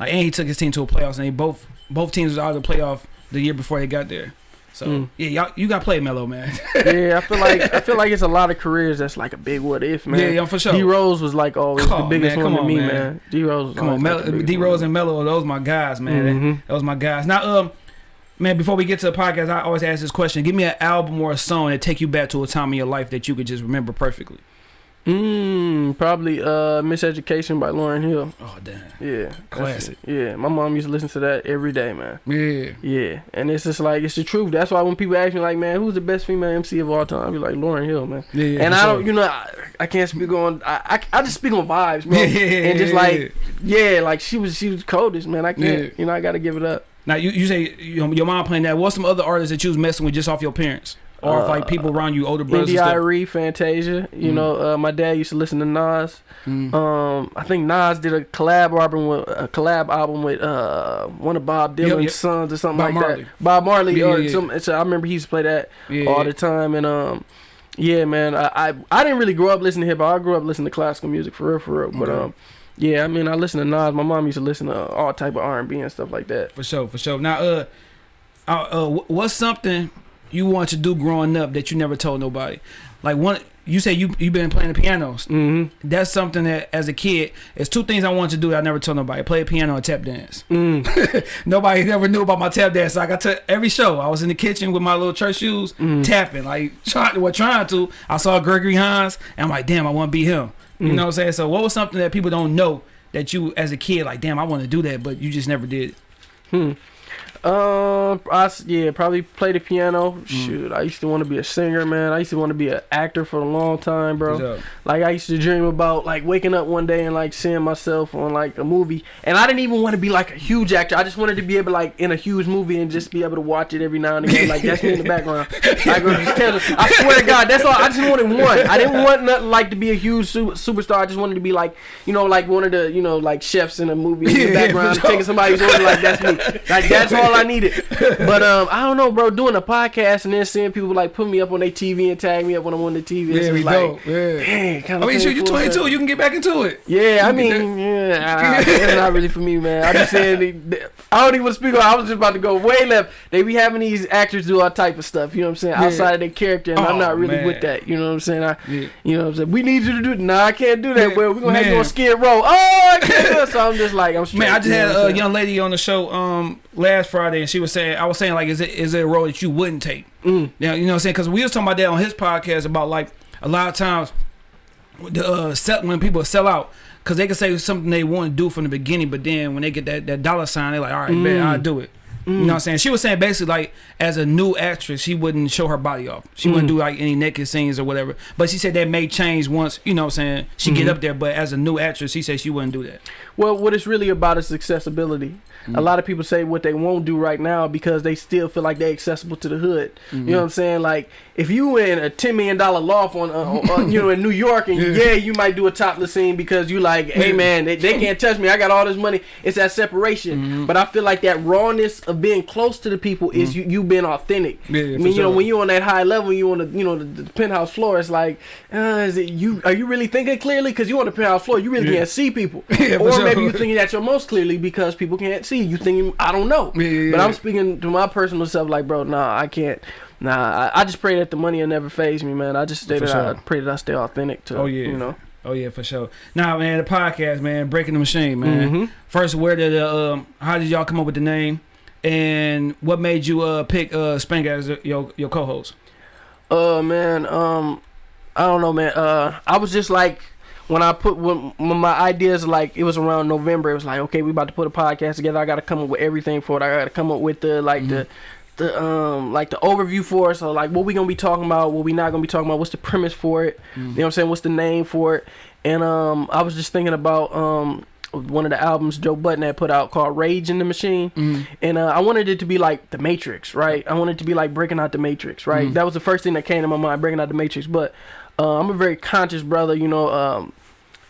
Like and he took his team to a playoffs, and they both both teams was out of the playoff the year before they got there. So Mm. yeah, y'all you got to play Melo, man. yeah, I feel like I feel like it's a lot of careers that's like a big what if, man. yeah, yeah, for sure. D Rose was like always Come the biggest man, one to on, me, man. man. D Rose. was Come on, like, Mel- biggest D. Rose and Melo, those my guys, man. Mhm. That was my guys. Now, um, man, before we get to the podcast, I always ask this question: Give me an album or a song that take you back to a time in your life that you could just remember perfectly. Mm, probably uh Miseducation by Lauryn Hill. Oh damn, Yeah. Classic. Yeah. My mom used to listen to that every day, man. yeah, Yeah. And it's just like it's the truth. That's why when people ask me like, man, who's the best female MC of all time? I be like Lauryn Hill, man. yeah. yeah and I sure. don't, you know, I, I can't speak on. I, I I just speak on vibes, bro. Yeah, and just yeah, like, yeah, like she was she was coldest, man. I can't, Yeah. you know, I gotta give it up. Now you, you say you know, your mom playing that. What's some other artists that you was messing with just off your parents, or if, like Uh, people around you, older brothers? Indy and stuff? Irie, Fantasia. You Mhm. know, uh, my dad used to listen to Nas. Mm. Um, I think Nas did a collab album with a collab album with uh one of Bob Yeah, Dylan's yeah. sons or something Bob like Marley. that. Bob Marley Yeah, or yeah, some. So I remember he used to play that yeah, all the time, and um, yeah, man, I, I I didn't really grow up listening to hip hop. I grew up listening to classical music for real, for real. But Okay. um, yeah, I mean, I listen to Nas. My mom used to listen to all type of R and B and stuff like that. for sure, for sure. Now, uh, uh, uh, what's something you want to do growing up that you never told nobody? Like one, you say you you've been playing the pianos. Mm-hmm. That's something that as a kid, it's two things I wanted to do that I never told nobody: play the piano and tap dance. Mm. Nobody never knew about my tap dance. So I got to every show. I was in the kitchen with my little church shoes, Mm. tapping, like trying, what trying to. I saw Gregory Hines, and I'm like, damn, I want to be him. You Mm. know what I'm saying? So what was something that people don't know that you, as a kid, like, damn, I want to do that, but you just never did? Hmm. Um, I s- yeah, probably play the piano. Mm. Shoot, I used to want to be a singer, man. I used to want to be an actor for a long time, bro. Like I used to dream about like waking up one day and like seeing myself on like a movie. And I didn't even want to be like a huge actor. I just wanted to be able like in a huge movie and just be able to watch it every now and again. Like that's me in the background. Like, or just tell- I swear to God, that's all. I just wanted one. I didn't want nothing like to be a huge su- superstar. I just wanted to be like you know like one of the you know like chefs in a movie in the background sure. taking somebody's order. Like that's me. Like that's all I needed. But um, I don't know, bro. Doing a podcast and then seeing people like put me up on their TV and tag me up when I'm on the TV. Yeah, we like, dope. Yeah. Dang, kind I mean, shoot, you're 22. You can get back into it. yeah, I mean, yeah, it's not really for me, man. I'm just they- I don't even want to speak on. I was just about to go way left. They be having these actors do all type of stuff. You know what I'm saying? Yeah. Outside of their character, and I'm Oh, not really man. with that. You know what I'm saying? I, Yeah. you know what I'm saying? We need you to do. Nah, I can't do that. Man, Well, we're gonna have you man. on Skid Row. Oh, I can't do it. So I'm just like, I'm straight. Man, I just had a young lady on the show um last Friday, and she was saying, I was saying like, is it is it a role that you wouldn't take? Mm. Yeah, you know what I'm saying? Because we was talking about that on his podcast about like a lot of times the uh, sell, when people sell out. Cause they can say something they want to do from the beginning, but then when they get that, that dollar sign, they're like, "All right, man, Mm. I'll do it." You know what I'm saying? She was saying basically like, as a new actress, she wouldn't show her body off. She wouldn't Mm. do like any naked scenes or whatever. But she said that may change once. You know what I'm saying? She get Mhm. up there, but as a new actress, she said she wouldn't do that. Well, what it's really about is accessibility. Mm. A lot of people say what they won't do right now because they still feel like they're accessible to the hood. You Mm-hmm. know what I'm saying? Like if you in a ten million dollar loft on, uh, uh, you know, in New York, and Yeah. yeah. you might do a topless scene because you like, hey man, they, they can't touch me. I got all this money. It's that separation. Mhm. But I feel like that rawness of being close to the people is you you being authentic. Yeah, I mean, you know, when you're on that high level, you on the you know the, the penthouse floor. It's like, uh, is it you? Are you really thinking clearly? Because you on the penthouse floor, you really Yeah. can't see people. Or sure. maybe you're thinking that you're most clearly because people can't see. You thinking I don't know. Yeah, yeah, But. I'm speaking to my personal self, like, bro, nah, I can't. Nah, I, I just pray that the money will never phase me, man. I just stay that I sure. pray that I stay authentic to. Oh, yeah. you know. Oh yeah, for sure. Now, man, the podcast, man, breaking the machine, man. Mhm. First, where did uh, um, how did y'all come up with the name, and what made you uh pick uh Spank as your your co-host? Uh, man, um, I don't know, man. Uh, I was just like. When I put when, when my ideas like it was around November, it was like okay, we about to put a podcast together. I got to come up with everything for it. I got to come up with the like the the um like the overview for it. So like what we gonna be talking about, what we not gonna be talking about, what's the premise for it, you know what I'm saying, what's the name for it. And um I was just thinking about um one of the albums Joe Budden had put out called Rage in the Machine. Mm. And uh, I wanted it to be like the Matrix, right? I wanted it to be like breaking out the Matrix, right? Mhm. That was the first thing that came to my mind, breaking out the Matrix. But uh, I'm a very conscious brother, you know. Um,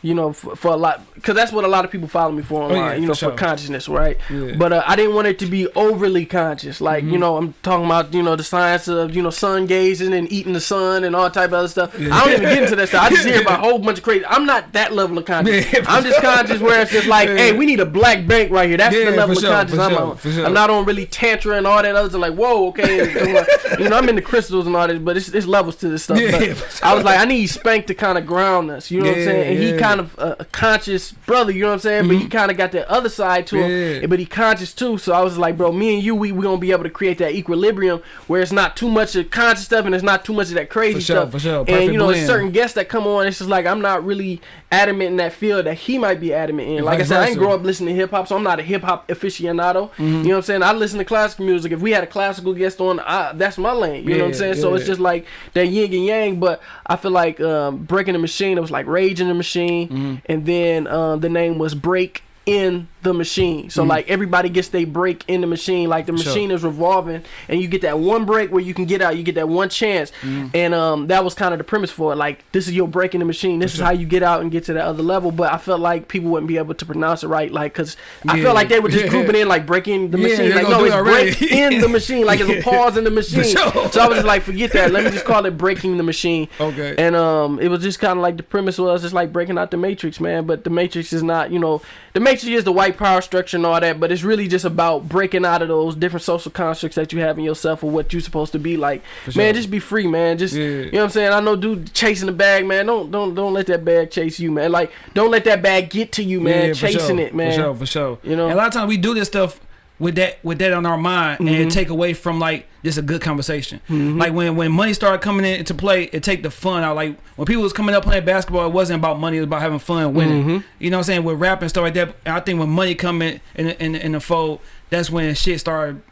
you know, for, for a lot, because that's what a lot of people follow me for online, Oh, yeah, you for know, sure. for consciousness, right? Yeah. But uh, I didn't want it to be overly conscious, like Mm-hmm. you know, I'm talking about you know the science of you know sun gazing and eating the sun and all type of other stuff. Yeah. I don't even get into that stuff. I just hear about a whole bunch of crazy. I'm not that level of conscious. I'm just conscious where it's just like, hey, we need a black bank right here. That's the level of sure, conscious I'm sure, on. sure. I'm not on really tantra and all that other stuff. Like, whoa, okay, you know, I'm into crystals and all this, but it's, it's levels to this stuff. Yeah, But for I was like, I need Spank to kind of ground us. You know what I'm saying? And he yeah. Kind of uh, a conscious brother. You know what I'm saying? But he kind of got that other side to him. Yeah. But he conscious too. So I was like, bro, me and you, we we gonna be able to create that equilibrium where it's not too much of conscious stuff and it's not too much of that crazy For sure, stuff. for sure. And you know, there's blend. certain guests that come on. It's just like I'm not really adamant in that field that he might be adamant in. Like I said, I didn't grow up listening to hip hop, so I'm not a hip hop aficionado. Mm-hmm. You know what I'm saying? I listen to classical music. If we had a classical guest on, I, that's my lane. You know what I'm Yeah, saying? So it's just like that yin and yang. But I feel like um, breaking the machine. It was like raging the machine, Mm-hmm. and then um, the name was break in the machine. So like everybody gets they break in the machine. Like the Mm-hmm. Sure. machine is revolving, and you get that one break where you can get out. You get that one chance, Mm-hmm. and um, that was kind of the premise for it. Like this is your break in the machine. This is sure. how you get out and get to that other level. But I felt like people wouldn't be able to pronounce it right. Like because I felt like they were just Yeah. grouping in like breaking the Yeah, machine. Like no, it's it already. break in the machine. Like it's a pause in the machine. sure. So I was just like, forget that. Let me just call it breaking the machine. Okay. And um, it was just kind of like the premise was just like breaking out the matrix, man. But the matrix is not, you know, the matrix is the white power structure and all that. But it's really just about breaking out of those different social constructs that you have in yourself or what you're supposed to be. Like, For man, just be free, man. Just Yeah. you know what I'm saying. I know, dude, chasing the bag, man. Don't don't don't let that bag chase you, man. Like, don't let that bag get to you, man. Yeah, chasing sure, it, man. For sure, for sure. You know? And a lot of times we do this stuff with that with that on our mind and Mm-hmm. it take away from like just a good conversation. Like when when money started coming in into play, it take the fun out. Like when people was coming up playing basketball, it wasn't about money, it was about having fun, winning. Mm-hmm. You know what I'm saying? With rap and stuff like that. And I think when money coming in in the, in, the- in the fold, that's when shit started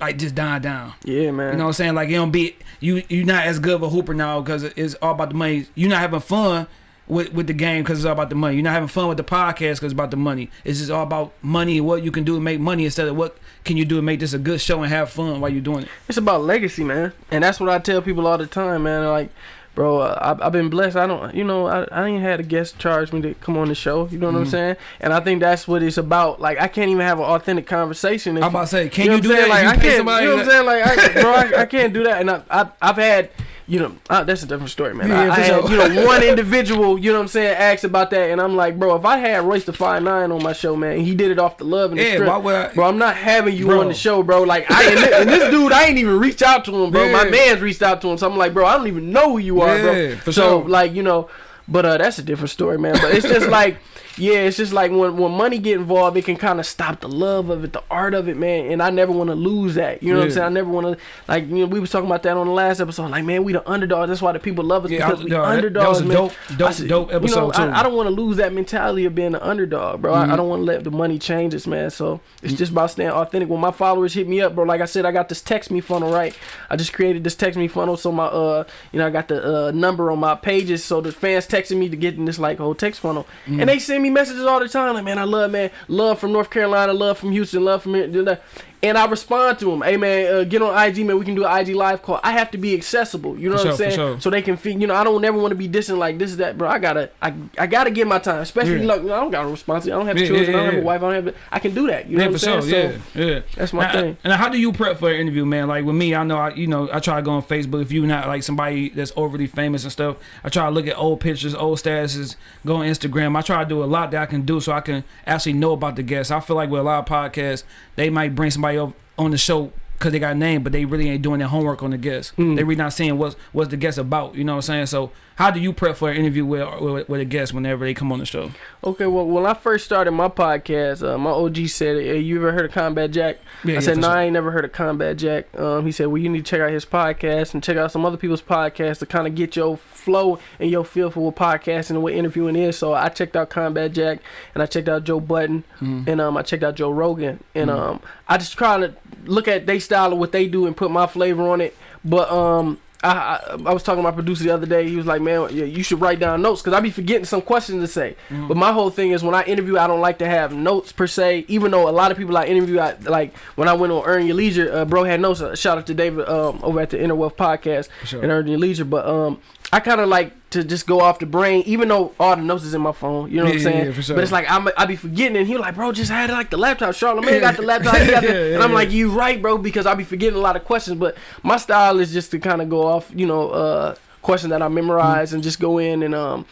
like just dying down. Yeah, man. You know what I'm saying? Like you don't be you you're not as good of a hooper now because it's all about the money. You're not having fun with with the game because it's all about the money. You're not having fun with the podcast because it's about the money. It's just all about money and what you can do to make money instead of what can you do to make this a good show and have fun while you're doing it. It's about legacy, man, and that's what I tell people all the time, man. Like, bro, uh, I've, I've been blessed. I don't, you know, I, I ain't had a guest charge me to come on the show. You know what I'm Mhm. saying? And I think that's what it's about. Like, I can't even have an authentic conversation. if- I'm about to say, can know you, what do that? Like, you I can't. you know what I'm saying? Like, I, bro, I, I can't do that. And I, I, I've had. You know, uh, that's a different story, man. Yeah, I, I had, you know, one individual, you know what I'm saying, asked about that, and I'm like, bro, if I had Royce the Five Nine on my show, man, and he did it off the love and the Yeah, strength, why would I- bro, I'm not having you Bro. on the show, bro. Like, I and this, and this dude, I ain't even reached out to him, bro. My man's reached out to him, so I'm like, bro, I don't even know who you are, Yeah, bro. so, sure. like, you know, but uh, that's a different story, man. But it's just like, yeah, it's just like when when money get involved, it can kind of stop the love of it, the art of it, man. And I never want to lose that. You know what I'm saying? I never want to like you know we was talking about that on the last episode. Like, man, we the underdogs. That's why the people love us Yeah, because I- we no, that- that was a man. dope- dope- I dope you know, episode, I, too. I don't want to lose that mentality of being an underdog, bro. Mm-hmm. I, I don't want to let the money change us, man. So it's just about staying authentic. When my followers hit me up, bro, like I said, I got this text me funnel, right? I just created this text me funnel, so my uh, you know, I got the uh number on my pages, so the fans texting me to get in this like whole text funnel, Mm-hmm. and they send me messages all the time, like, man, I love, man, love from North Carolina, love from Houston, love from here. And I respond to them, hey man, uh, get on IG, man. We can do an IG live call. I have to be accessible, you know For what sure, I'm saying? sure. So they can feel, you know, I don't never want to be dissing like this is that, bro. I gotta, I, I gotta get my time, especially Yeah. like, you know, I don't got a responsibility. I don't have Yeah, children. yeah, I don't have a wife. I don't have. I can do that. You know what I'm sure. saying? Yeah, yeah. That's my now, thing. And how do you prep for an interview, man? Like with me, I know I, you know, I try to go on Facebook. If you're not like somebody that's overly famous and stuff, I try to look at old pictures, old statuses, go on Instagram. I try to do a lot that I can do so I can actually know about the guests. I feel like with a lot of podcasts, they might bring somebody up on the show because they got a name, but they really ain't doing their homework on the guest. Mm. They really not seeing what's what's the guest about. You know what I'm saying? So how do you prep for an interview with with, with a guest whenever they come on the show? Okay, well, when I first started my podcast, uh, my OG said, hey, "You ever heard of Combat Jack?" Yeah, I yeah, said, "No, sure. I ain't never heard of Combat Jack." Um, he said, "Well, you need to check out his podcast and check out some other people's podcasts to kind of get your flow and your feel for what podcasting and what interviewing is." So I checked out Combat Jack and I checked out Joe Budden Mhm. and um, I checked out Joe Rogan and Mhm. um, I just try to look at their style of what they do and put my flavor on it. But um, I, I I was talking to my producer the other day. He was like, "Man, yeah, you should write down notes because I be forgetting some questions to say." Mm-hmm. But my whole thing is when I interview, I don't like to have notes per se. Even though a lot of people I interview, I like when I went on Earn Your Leisure, uh, bro had notes. Uh, shout out to David um, over at the Inner Wealth Podcast sure. and Earn Your Leisure. But um, I kind of like to just go off the brain, even though all the notes is in my phone. You know what I'm saying? yeah, for sure. But it's like I'm, I be forgetting, and he like, bro, just had like the laptop. Charlamagne got the laptop. Got the, Yeah, yeah, and I'm yeah. like, you right, bro, because I be forgetting a lot of questions. But my style is just to kind of go off, you know, uh, questions that I memorize and just go in and um.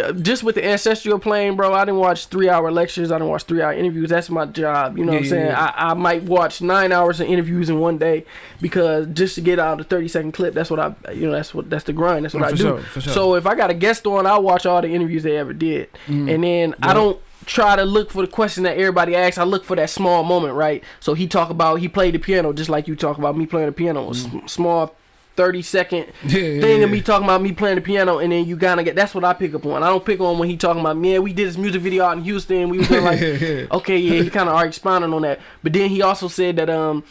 Uh, Just with the ancestral plane, bro, I didn't watch three hour lectures. I didn't watch three hour interviews. That's my job. You know Yeah, what I'm yeah, saying? yeah. I, I might watch nine hours of interviews in one day because just to get out the 30 second clip, that's what I, you know, that's what that's the grind. That's what Oh, I do. sure, sure. So if I got a guest on, I'll watch all the interviews they ever did, Mm-hmm. and then I don't try to look for the question that everybody asks. I look for that small moment, right? So he talk about he played the piano just like you talk about me playing the piano. A s- small. 30 second. Yeah, yeah, thing of me talking about me playing the piano and then you gotta get that's what I pick up on. I don't pick on when he talking about man we did this music video out in Houston we was like okay yeah he kind of are expounding on that but then he also said that um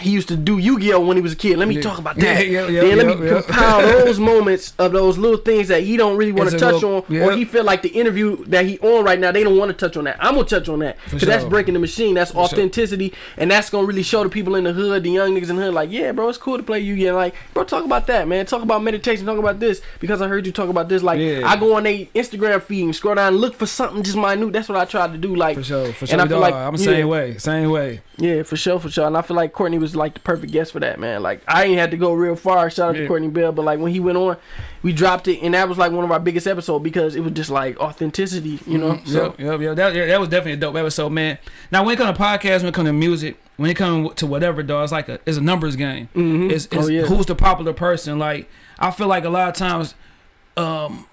he used to do Yu-Gi-Oh when he was a kid. Let me Yeah. talk about that. yeah, yeah, then let me compile those moments of those little things that he don't really want to touch little- on, or he feel like the interview that he on right now they don't want to touch on that. I'm gonna touch on that because that's breaking the machine. That's sure. authenticity, and that's gonna really show the people in the hood, the young niggas in the hood, like, yeah, bro, it's cool to play Yu-Gi-Oh. Like, bro, talk about that, man. Talk about meditation. Talk about this because I heard you talk about this. Like. I go on a Instagram feed and scroll down and look for something just minute. That's what I tried to do. Like, For sure, for And sure. I feel dog. like- I'm the same way, same way. Yeah, for sure, for sure. And I feel like Courtney was like the perfect guest for that, man. Like I ain't had to go real far. Shout out Yeah. to Courtney Bell, but like when he went on, we dropped it, and that was like one of our biggest episodes because it was just like authenticity, you know. Mhm. So yep. That, yeah, that was definitely a dope episode, man. Now, when it comes to podcasts, when it comes to music, when it comes to whatever, dog, it's like a it's a numbers game. mhm. It's, it's oh yeah, who's the popular person. Like I feel like a lot of times, um,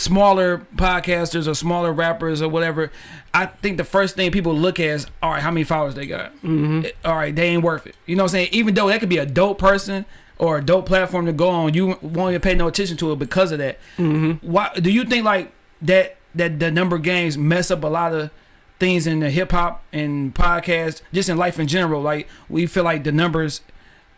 smaller podcasters or smaller rappers or whatever, I think the first thing people look at is all right, how many followers they got. hmm All right, they ain't worth it. You know what I'm saying? Even though that could be a dope person or a dope platform to go on, you won't even pay no attention to it because of that. hmm Why do you think like that that the number of games mess up a lot of things in the hip hop and podcast, just in life in general? Like we feel like the numbers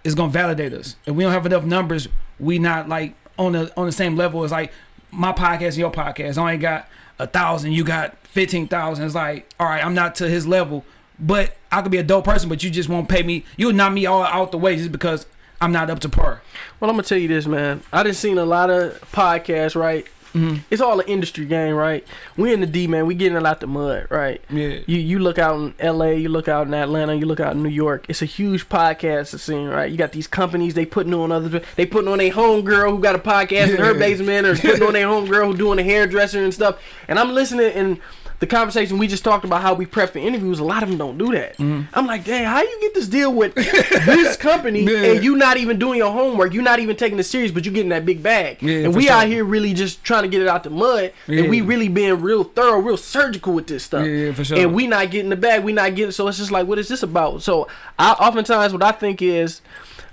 is gonna validate us. If we don't have enough numbers, we not like on the on the same level as like my podcast and your podcast. I only got a thousand, you got fifteen thousand. It's like, all right, I'm not to his level, but I could be a dope person, but you just won't pay me. You'll knock me all out the way just because I'm not up to par. Well, I'm gonna tell you this, man. I done seen a lot of podcasts, right? Mhm. It's all an industry game, right? We in the D, man. We getting it out the mud, right? Yeah. You you look out in L.A., you look out in Atlanta, you look out in New York. It's a huge podcast scene, right? You got these companies they putting on other they putting on a homegirl who got a podcast in her basement, or putting on a homegirl who doing a hairdresser and stuff. And I'm listening and the conversation we just talked about how we prep for interviews. A lot of them don't do that. Mm-hmm. I'm like, dang, how you get this deal with this company Yeah. and you not even doing your homework? You're not even taking it serious, but you're getting that big bag. Yeah, and we sure. out here really just trying to get it out the mud, and we really being real thorough, real surgical with this stuff Yeah, yeah, for sure. and we not getting the bag. We not getting. So it's just like, what is this about? So I oftentimes what I think is.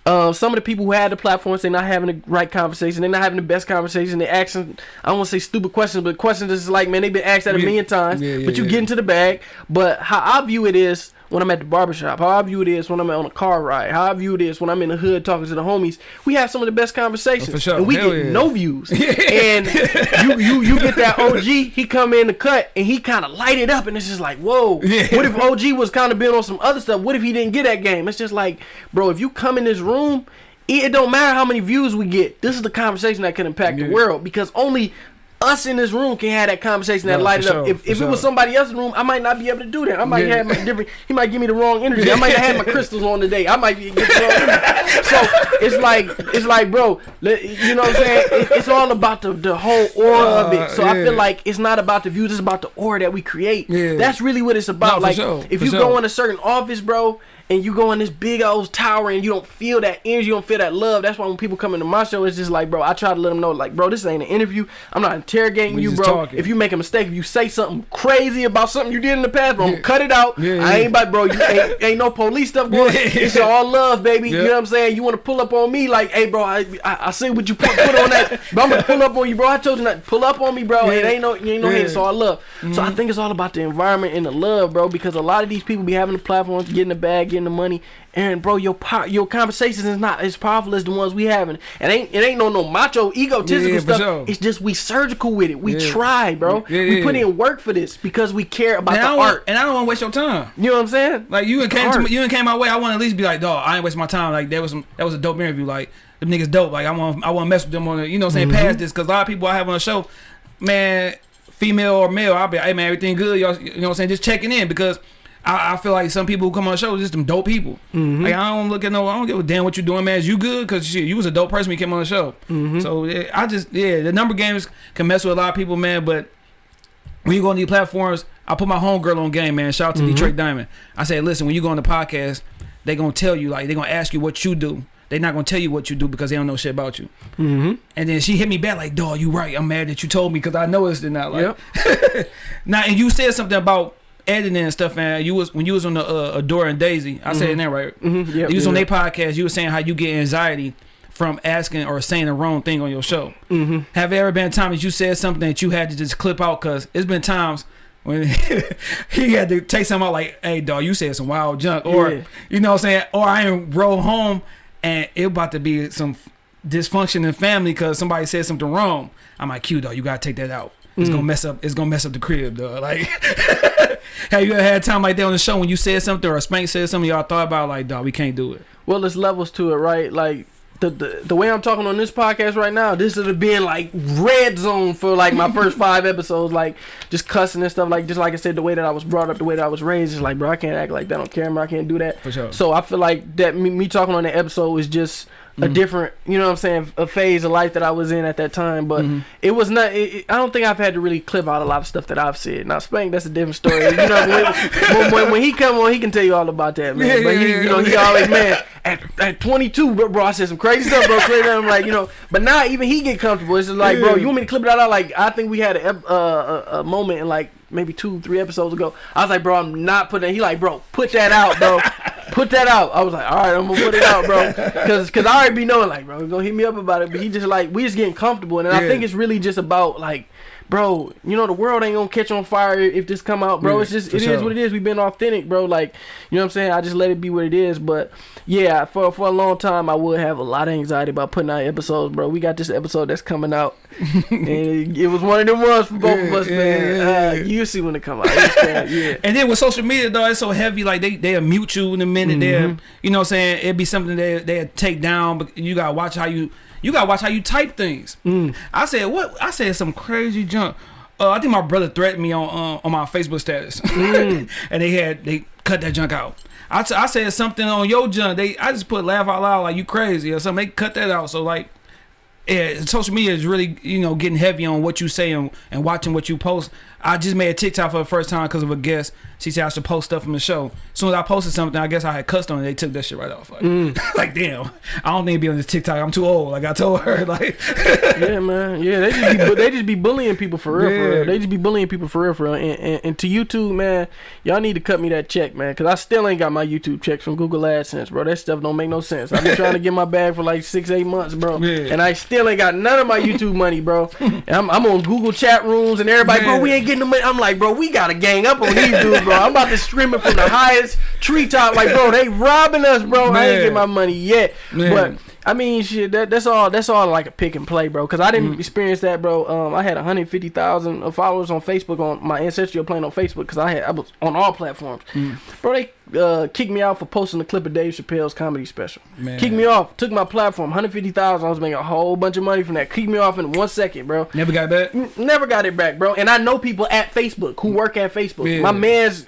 Uh, some of the people who had the platforms, they're not having the right conversation. They're not having the best conversation. They're asking, I don't want to say stupid questions, but questions that's like, man, they've been asked that a million times. Yeah, yeah, but you yeah. get into the bag. But how I view it is when I'm at the barbershop, how I view it is when I'm on a car ride, how I view it is when I'm in the hood talking to the homies. We have some of the best conversations. Oh, for sure. And we Hell get yeah. no views. and you, you you get that OG, he come in the cut and he kind of light it up, and it's just like, whoa. Yeah. What if OG was kind of been on some other stuff? What if he didn't get that game? It's just like, bro, if you come in this room, it, it don't matter how many views we get. This is the conversation that can impact Yeah. the world because only us in this room can have that conversation that Yeah, light it for up. sure, if if it was somebody else in the room, I might not be able to do that. I might Yeah. have my different. He might give me the wrong energy. I might have had my crystals on today. I might be get the wrong energy. So it's like it's like, bro, you know what I'm saying? It, it's all about the the whole aura of it. Uh, So I feel like it's not about the views. It's about the aura that we create. Yeah. That's really what it's about. No, like sure, if you sure. go in a certain office, bro. And you go in this big old tower and you don't feel that energy, you don't feel that love. That's why when people come into my show, it's just like, bro, I try to let them know, like, bro, this ain't an interview. I'm not interrogating We you, bro. talking. If you make a mistake, if you say something crazy about something you did in the past, bro, I'm gonna cut it out. Yeah, I ain't about, bro. You ain't, ain't no police stuff going. It's all love, baby. You know what I'm saying? You want to pull up on me, like, hey, bro, I, I, I see what you put, put on that, but I'm gonna pull up on you, bro. I told you not pull up on me, bro. It ain't no, you ain't no Yeah. hate. It's all love. So I mm-hmm. think it's all about the environment and the love, bro. Because a lot of these people be having the platforms, getting the bag, getting getting the money, and bro, your po- your conversations is not as powerful as the ones we having. And ain't it ain't no no macho egotistical Yeah, stuff. sure. It's just we surgical with it. We Yeah. try, bro. Yeah, we put in work for this because we care about And the art. and I don't want to waste your time. You know what I'm saying? Like you and came to me, you came my way. I want to at least be like, dog, I ain't waste my time. Like that was some, that was a dope interview. Like them niggas dope. Like I want I want to mess with them on the, you know what I'm saying Mm-hmm. past this because a lot of people I have on the show, man, female or male, I'll be hey man, everything good. Y'all, you know what I'm saying? Just checking in because. I, I feel like some people who come on the show is just them dope people. Mm-hmm. Like I don't look at no, I don't give a damn what you doing, man. Is you good? Cause shit, you was a dope person when you came on the show. Mm-hmm. So yeah, I just yeah, the number games can mess with a lot of people, man. But when you go on these platforms, I put my homegirl on game, man. Shout out to Mhm. Detroit Diamond. I say, listen, when you go on the podcast, they gonna tell you like they gonna ask you what you do. They not gonna tell you what you do because they don't know shit about you. Mm-hmm. And then she hit me back like, dog, you right. I'm mad that you told me because I noticed it now. Like, Yep. now and you said something about editing and stuff, man. You was when you was on the uh, Adora and Daisy. I said Mhm. that right. Mm-hmm. Yep. you was on their podcast. You was saying how you get anxiety from asking or saying the wrong thing on your show. Mm-hmm. Have there ever been a time that you said something that you had to just clip out? Cause it's been times when he had to take something out like, "Hey, dog, you said some wild junk," or Yeah. you know, what I'm saying, or I ain't roll home and it about to be some dysfunction in family because somebody said something wrong. I'm like, "Q, dog, you gotta take that out. It's Mm. gonna mess up. It's gonna mess up the crib, dog." Like, have you ever had time like that on the show when you said something or Spank said something y'all thought about like, "Dog, we can't do it." Well, there's levels to it, right? Like the, the the way I'm talking on this podcast right now, this would have been like red zone for like my first five episodes, like just cussing and stuff. Like just like I said, the way that I was brought up, the way that I was raised, is like, bro, I can't act like that on camera. I can't do that. For sure. So I feel like that me, me talking on the episode is just a Mhm. different, you know what I'm saying, a phase of life that I was in at that time. But Mhm. it was not. It, it- I don't think I've had to really clip out a lot of stuff that I've said. Now Spank, that's a different story. You know, when, when, when, when he come on, he can tell you all about that, man. Yeah, but he, you know, he always man at, at 22, bro, bro, I said some crazy stuff, bro. Crazy, I'm like, you know, but now even he get comfortable. It's just like, bro, you want me to clip it out? I like, I think we had a, uh, a, a moment in like maybe two, three episodes ago. I was like, bro, I'm not putting. He like, bro, put that out, bro. Put that out. I was like, all right, I'm gonna put it out, bro, because cause I already be knowing, like, bro, gonna hit me up about it. But he just like, we just getting comfortable, and I think it's really just about like, bro, you know, the world ain't gonna catch on fire if this come out, bro. Yeah, it's just it is sure. what it is. We've been authentic, bro. Like, you know what I'm saying? I just let it be what it is. But yeah, for for a long time, I would have a lot of anxiety about putting out episodes, bro. We got this episode that's coming out, and it, it was one of them ones for both of us, yeah, man. yeah, uh, yeah. You see when it come out, yeah. And then with social media though, it's so heavy. Like they they'll mute you in a minute. They'll Mhm. you know what I'm saying it'd be something they they take down. But you gotta watch how you you gotta watch how you type things. Mm. I said what I said some crazy junk. Uh, I think my brother threatened me on uh, on my Facebook status, Mm. and they had they cut that junk out. I, t- I said something on your junk. They I just put laugh out loud like you crazy or something. They cut that out. So like. Yeah, social media is really, you know, getting heavy on what you say and, and watching what you post. I just made a TikTok for the first time because of a guest. She said I should post stuff from the show. As soon as I posted something, I guess I had cussed on it. They took that shit right off. Like, Mm. like damn, I don't need to be on this TikTok. I'm too old. Like I told her, like, yeah, man. Yeah, they just be they just be bullying people for real, for real. They just be bullying people for real, for real. And, and, and to YouTube, man, y'all need to cut me that check, man, because I still ain't got my YouTube checks from Google AdSense, bro. That stuff don't make no sense. I've been trying to get my bag for like six, eight months, bro, Yeah. and I still ain't got none of my YouTube money, bro. And I'm, I'm on Google chat rooms and everybody, bro, we ain't getting the money. I'm like, bro, we gotta gang up on these dudes, bro. I'm about to stream it from the highest treetop, like, bro, they robbing us, bro. I ain't get my money yet, Man. but. I mean, shit. That, that's all. That's all like a pick and play, bro. Cause I didn't Mm. experience that, bro. Um, I had 150,000 followers on Facebook on my ancestral plane on Facebook. Cause I had I was on all platforms, Mm. bro. They uh, kicked me out for posting a clip of Dave Chappelle's comedy special. man, Kicked me off. Took my platform. 150,000. I was making a whole bunch of money from that. Kicked me off in one second, bro. Never got back. Never got it back, bro. And I know people at Facebook who work at Facebook. Yeah. My man's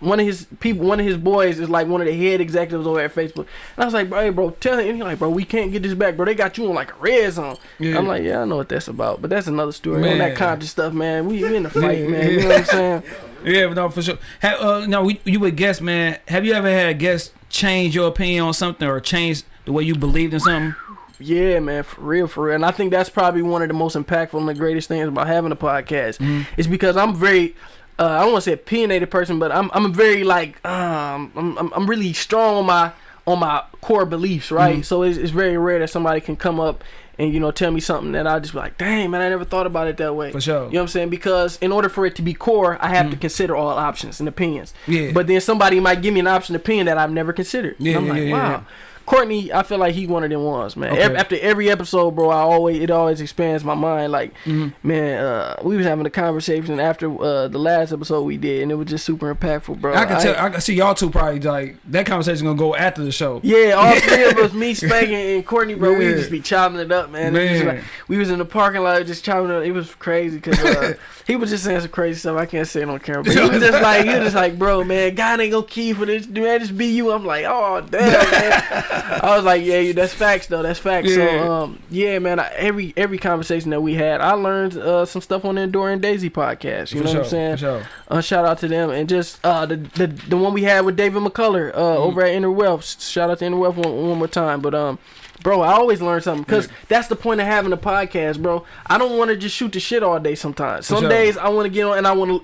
one of his people, one of his boys is like one of the head executives over at Facebook. And I was like, bro, hey, bro, tell him. And he's like, bro, we can't get this back, bro. They got you on like a red zone. Yeah. I'm like, yeah, I know what that's about, but that's another story. On Man. that conscious stuff, man. We, we in the fight, Yeah, man. You know what I'm saying? Yeah, no, for sure. Have, uh, no, we, you would guess, man. Have you ever had guests change your opinion on something or change the way you believed in something? Yeah, man, for real, for real. And I think that's probably one of the most impactful and the greatest things about having a podcast. Mhm. It's because I'm very, uh, I don't want to say opinionated person, but I'm I'm very like um I'm I'm, I'm really strong on my on my core beliefs, right? Mhm. So it's, it's very rare that somebody can come up and you know tell me something that I just be like, dang man, I never thought about it that way. For sure. You know what I'm saying? Because in order for it to be core, I have to consider all options and opinions. Mm. Yeah. But then somebody might give me an option opinion that I've never considered. Yeah, and I'm yeah, like, yeah, wow. yeah. Courtney, I feel like he one of them ones, man. Okay. After every episode, bro, I always it always expands my mind. Like, Mhm. man, uh, we was having a conversation after uh, the last episode we did, and it was just super impactful, bro. I can tell. I can see y'all two probably like that conversation gonna go after the show. Yeah, all three of us, me, Spank, and Courtney, bro, we just be chopping it up, man. Man. like- we was in the parking lot just chopping it up. It was crazy because uh, he was just saying some crazy stuff. I can't say it on camera, but he was just like, he was just like, bro, man, God ain't gonna key for this, man. Just be you. I'm like, oh damn, man. I was like, yeah, that's facts though. That's facts. Yeah. So, um, yeah, man. I, every every conversation that we had, I learned uh, some stuff on the Enduring Daisy podcast. You For know sure, what I'm saying? Sure. Uh, shout out to them and just uh the the, the one we had with David McCullough uh Mm-hmm. over at Inner Wealth. Shout out to Inner Wealth one, one more time. But um, bro, I always learn something because that's the point of having a podcast, bro. I don't want to just shoot the shit all day. Sometimes, some sure. days I want to get on and I want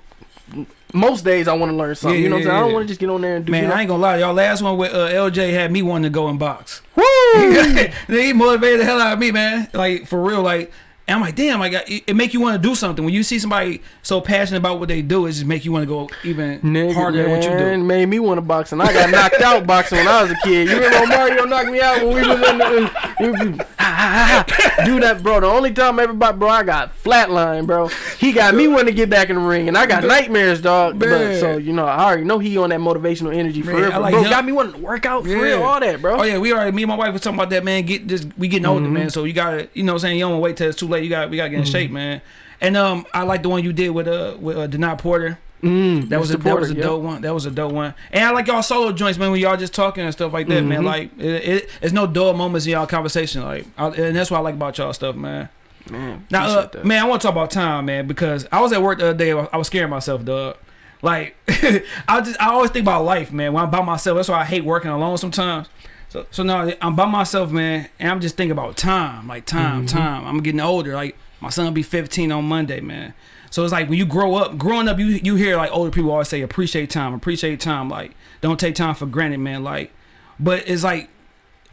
to. Most days I want to learn something. Yeah, you know what I'm saying? I don't want to just get on there and do. Man, you know? I ain't gonna lie, y'all. Last one with uh, LJ had me wanting to go and box. Woo! he motivated the hell out of me, man. Like for real, like. And I'm like, damn, like it, it make you want to do something when you see somebody so passionate about what they do. It just make you want to go even Nigga, harder at what you do. man, made me want to box, and I got knocked out boxing when I was a kid. You remember Mario knocked me out when we was in the do that, bro? The only time everybody, bro, I got flatline, bro. He got me wanting to get back in the ring, and I got nightmares, dog. But, so you know, I already know he on that motivational energy for Man, real, like bro. him. Got me wanting to work out for Yeah. real, all that, bro. Oh yeah, we already me and my wife was talking about that, man. Get just we getting older, Mm-hmm. man. So you gotta, you know, what I'm saying you don't wait till it's too late. You got we gotta get in shape, man. And um, I like the one you did with uh with uh, Denai Porter. Mm, That was a Mr. that was a Porter, dope one. That was a dope one. And I like y'all solo joints, man. When y'all just talking and stuff like that, man. Mhm. Like it, it, it's no dull moments in y'all conversation. Like, I, and that's what I like about y'all stuff, man. Man, Now, uh, man, I want to talk about time, man, because I was at work the other day. I was scaring myself, dog. Like, I just I always think about life, man. When I'm by myself, that's why I hate working alone sometimes. So, so now I'm by myself, man, and I'm just thinking about time, like time, Mm-hmm. time. I'm getting older. Like my son will be 15 on Monday, man. So it's like when you grow up, growing up, you you hear like older people always say appreciate time, appreciate time, like don't take time for granted, man. Like, but it's like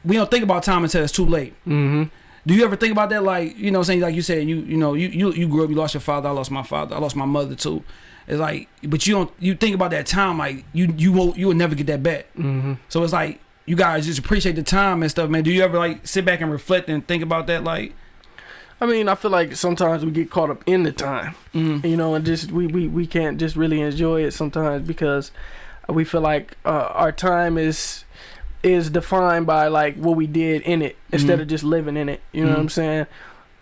we don't think about time until it's too late. Mm-hmm. Do you ever think about that? Like, you know, I'm saying like you said, you you know, you you you grew up, you lost your father, I lost my father, I lost my mother too. It's like, but you don't you think about that time like you you won't you will never get that back. Mm-hmm. So it's like you guys just appreciate the time and stuff, man. Do you ever like sit back and reflect and think about that? Like, I mean, I feel like sometimes we get caught up in the time. mm, you know and just we, we we can't just really enjoy it sometimes because we feel like uh, our time is is defined by like what we did in it instead Mhm. of just living in it you know what Mhm. i'm saying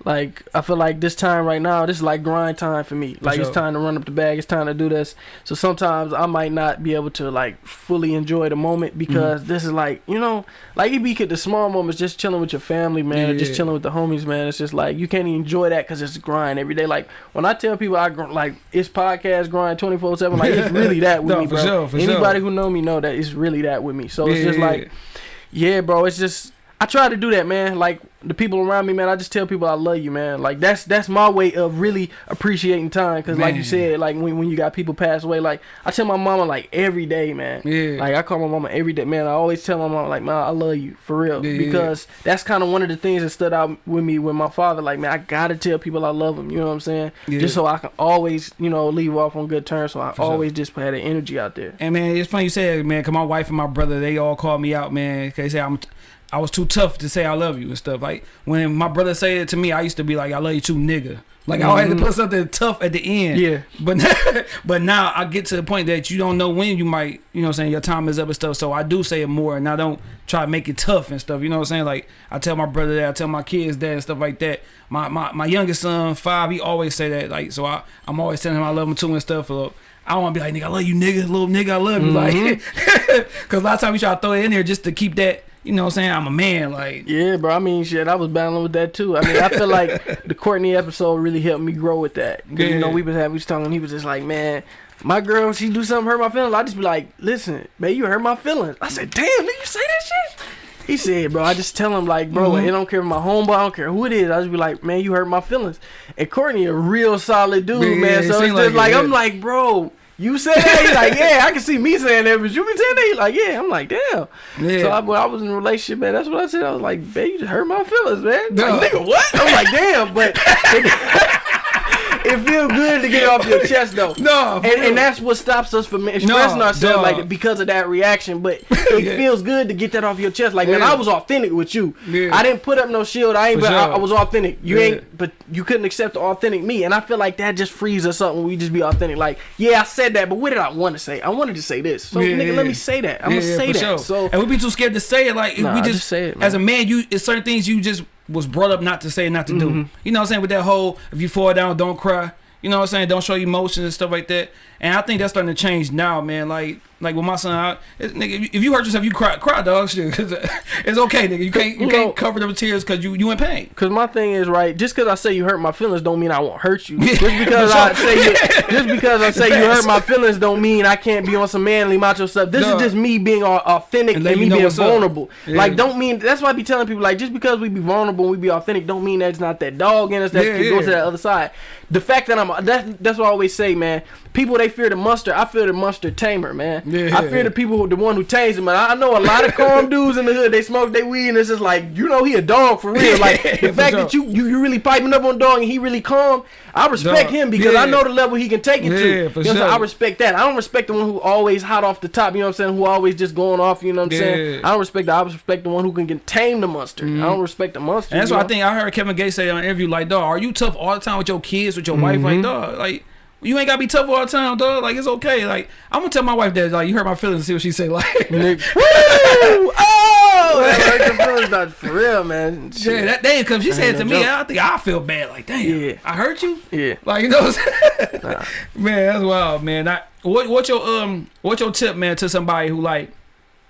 like i feel like this time right now this is like grind time for me. Like it's sure. time to run up the bag it's time to do this. So sometimes i might not be able to like fully enjoy the moment mm-hmm. because this is like you know like you be at the small moments just chilling with your family man or just chilling with the homies man. It's just like you can't even enjoy that because it's grind every day. Like when i tell people i like it's podcast grind 24 7 like it's really that with No, me for bro. sure, for anybody sure. who know me know that it's really that with me. So it's just yeah, like yeah, bro. It's just I try to do that, man. Like the people around me, man. I just tell people I love you, man. Like that's that's my way of really appreciating time. Cause like you said, like when when you got people pass away, like I tell my mama like every day, man. yeah, Like I call my mama every day, man. I always tell my mama like, man, I love you for real, Yeah, yeah, because that's kind of one of the things that stood out with me with my father. Like, man, I gotta tell people I love them. You know what I'm saying? yeah. Just so I can always, you know, leave off on good terms. So I For sure. always just had the energy out there. And man, it's funny you said, man, cause my wife and my brother, they all call me out, man. Cause they say I'm, I was too tough to say I love you and stuff. Like when my brother said it to me, I used to be like, I love you too, nigga. Like I had to Mhm. put something tough at the end. Yeah. But but now I get to the point that you don't know when you might, you know, what I'm saying your time is up and stuff. So I do say it more, and I don't try to make it tough and stuff. You know what I'm saying? Like I tell my brother that, I tell my kids that and stuff like that. My my my youngest son, five, he always say that. Like so, I I'm always telling him I love him too and stuff. So I don't want to be like nigga, I love you, nigga, little nigga, I love you, like, because a lot of times we try to throw it in there just to keep that. You know what I'm saying? I'm a man, like. Yeah, bro. I mean, shit, I was battling with that too. I mean, I feel like the Courtney episode really helped me grow with that. 'Cause, You know, we was having, we was talking. He was just like, man, my girl, she do something hurt my feelings. I just be like, listen, man, you hurt my feelings. I said, damn, did you say that shit. He said, bro, I just tell him like, bro, Mhm. it don't care if my homeboy, I don't care who it is. I just be like, man, you hurt my feelings. And Courtney a real solid dude, Yeah, man. So it's just like I'm yeah. like, bro, You said that? He's like, yeah, I can see me saying that, but you be saying that? He's like, yeah. I'm like, damn. Yeah. So I, when I was in a relationship, man, that's what I said. I was like, babe, you just hurt my feelings, man. No. Like, nigga, what? I'm like, damn, but it, feels good to get off your chest, though. No, and, and that's what stops us from expressing No, ourselves like because of that reaction. But it Yeah. feels good to get that off your chest. Like man, I was authentic with you. Yeah. I didn't put up no shield. I ain't. For But sure. I was authentic. You Yeah. ain't. But you couldn't accept the authentic me. And I feel like that just frees us up when we just be authentic. Like yeah, I said that, but what did I want to say? I wanted to say this. So Yeah, nigga, yeah. let me say that. I'm Yeah, gonna say that. sure. So and we be too scared to say it. Like Nah, we just, just say it, as a man. man, you it's certain things you just was brought up not to say, not to do. Mm-hmm. You know what I'm saying? With that whole if you fall down, don't cry. You know what I'm saying? Don't show emotions and stuff like that. And I think that's starting to change now, man. Like like with my son, I, it, nigga, if you hurt yourself, you cry, cry, dog. Shit, 'cause uh, it's okay, nigga. You can't you You can't know- cover them tears because you you in pain. Cause my thing is right. Just because I say you hurt my feelings, don't mean I won't hurt you. Just because I say you, just because I say you hurt my feelings, don't mean I can't be on some manly macho stuff. This Duh. is just me being authentic And and, me being vulnerable. Yeah. Like, don't mean that's why I be telling people like just because we be vulnerable and we be authentic, don't mean that's not that dog in us that Yeah, can go to that other side. The fact that I'm that, that's what I always say, man. People they fear the monster. I fear the monster tamer, man. Yeah. I fear the people who the one who tames them. And I know a lot of calm dudes in the hood. They smoke they weed and it's just like you know he a dog for real. Like the fact that you, you you really piping up on dog and he really calm. I respect Dog. him because I know the level he can take it Yeah, to. for You know saying? sure. I respect that. I don't respect the one who always hot off the top. You know what I'm saying? Who always just going off. You know what I'm saying? Yeah. Mm-hmm. I don't respect that. I respect the one who can tame the monster. I don't respect the monster. And that's why I think I heard Kevin Gates say on an interview, like, dog, are you tough all the time with your kids, with your wife? Mm-hmm. Like, dog, like, you ain't gotta be tough all the time, dog. Like, it's okay. Like, I'm gonna tell my wife that, like, you hurt my feelings see what she say. Like. Woo! Oh, that hurt your feelings, not for real, man. yeah, that day, cause she said no to me, joke. I think I feel bad. Like, damn, Yeah. I hurt you. yeah. Like, you know, what I'm saying? man, that's wild, man. I, what, what's your um, what's your tip, man, to somebody who like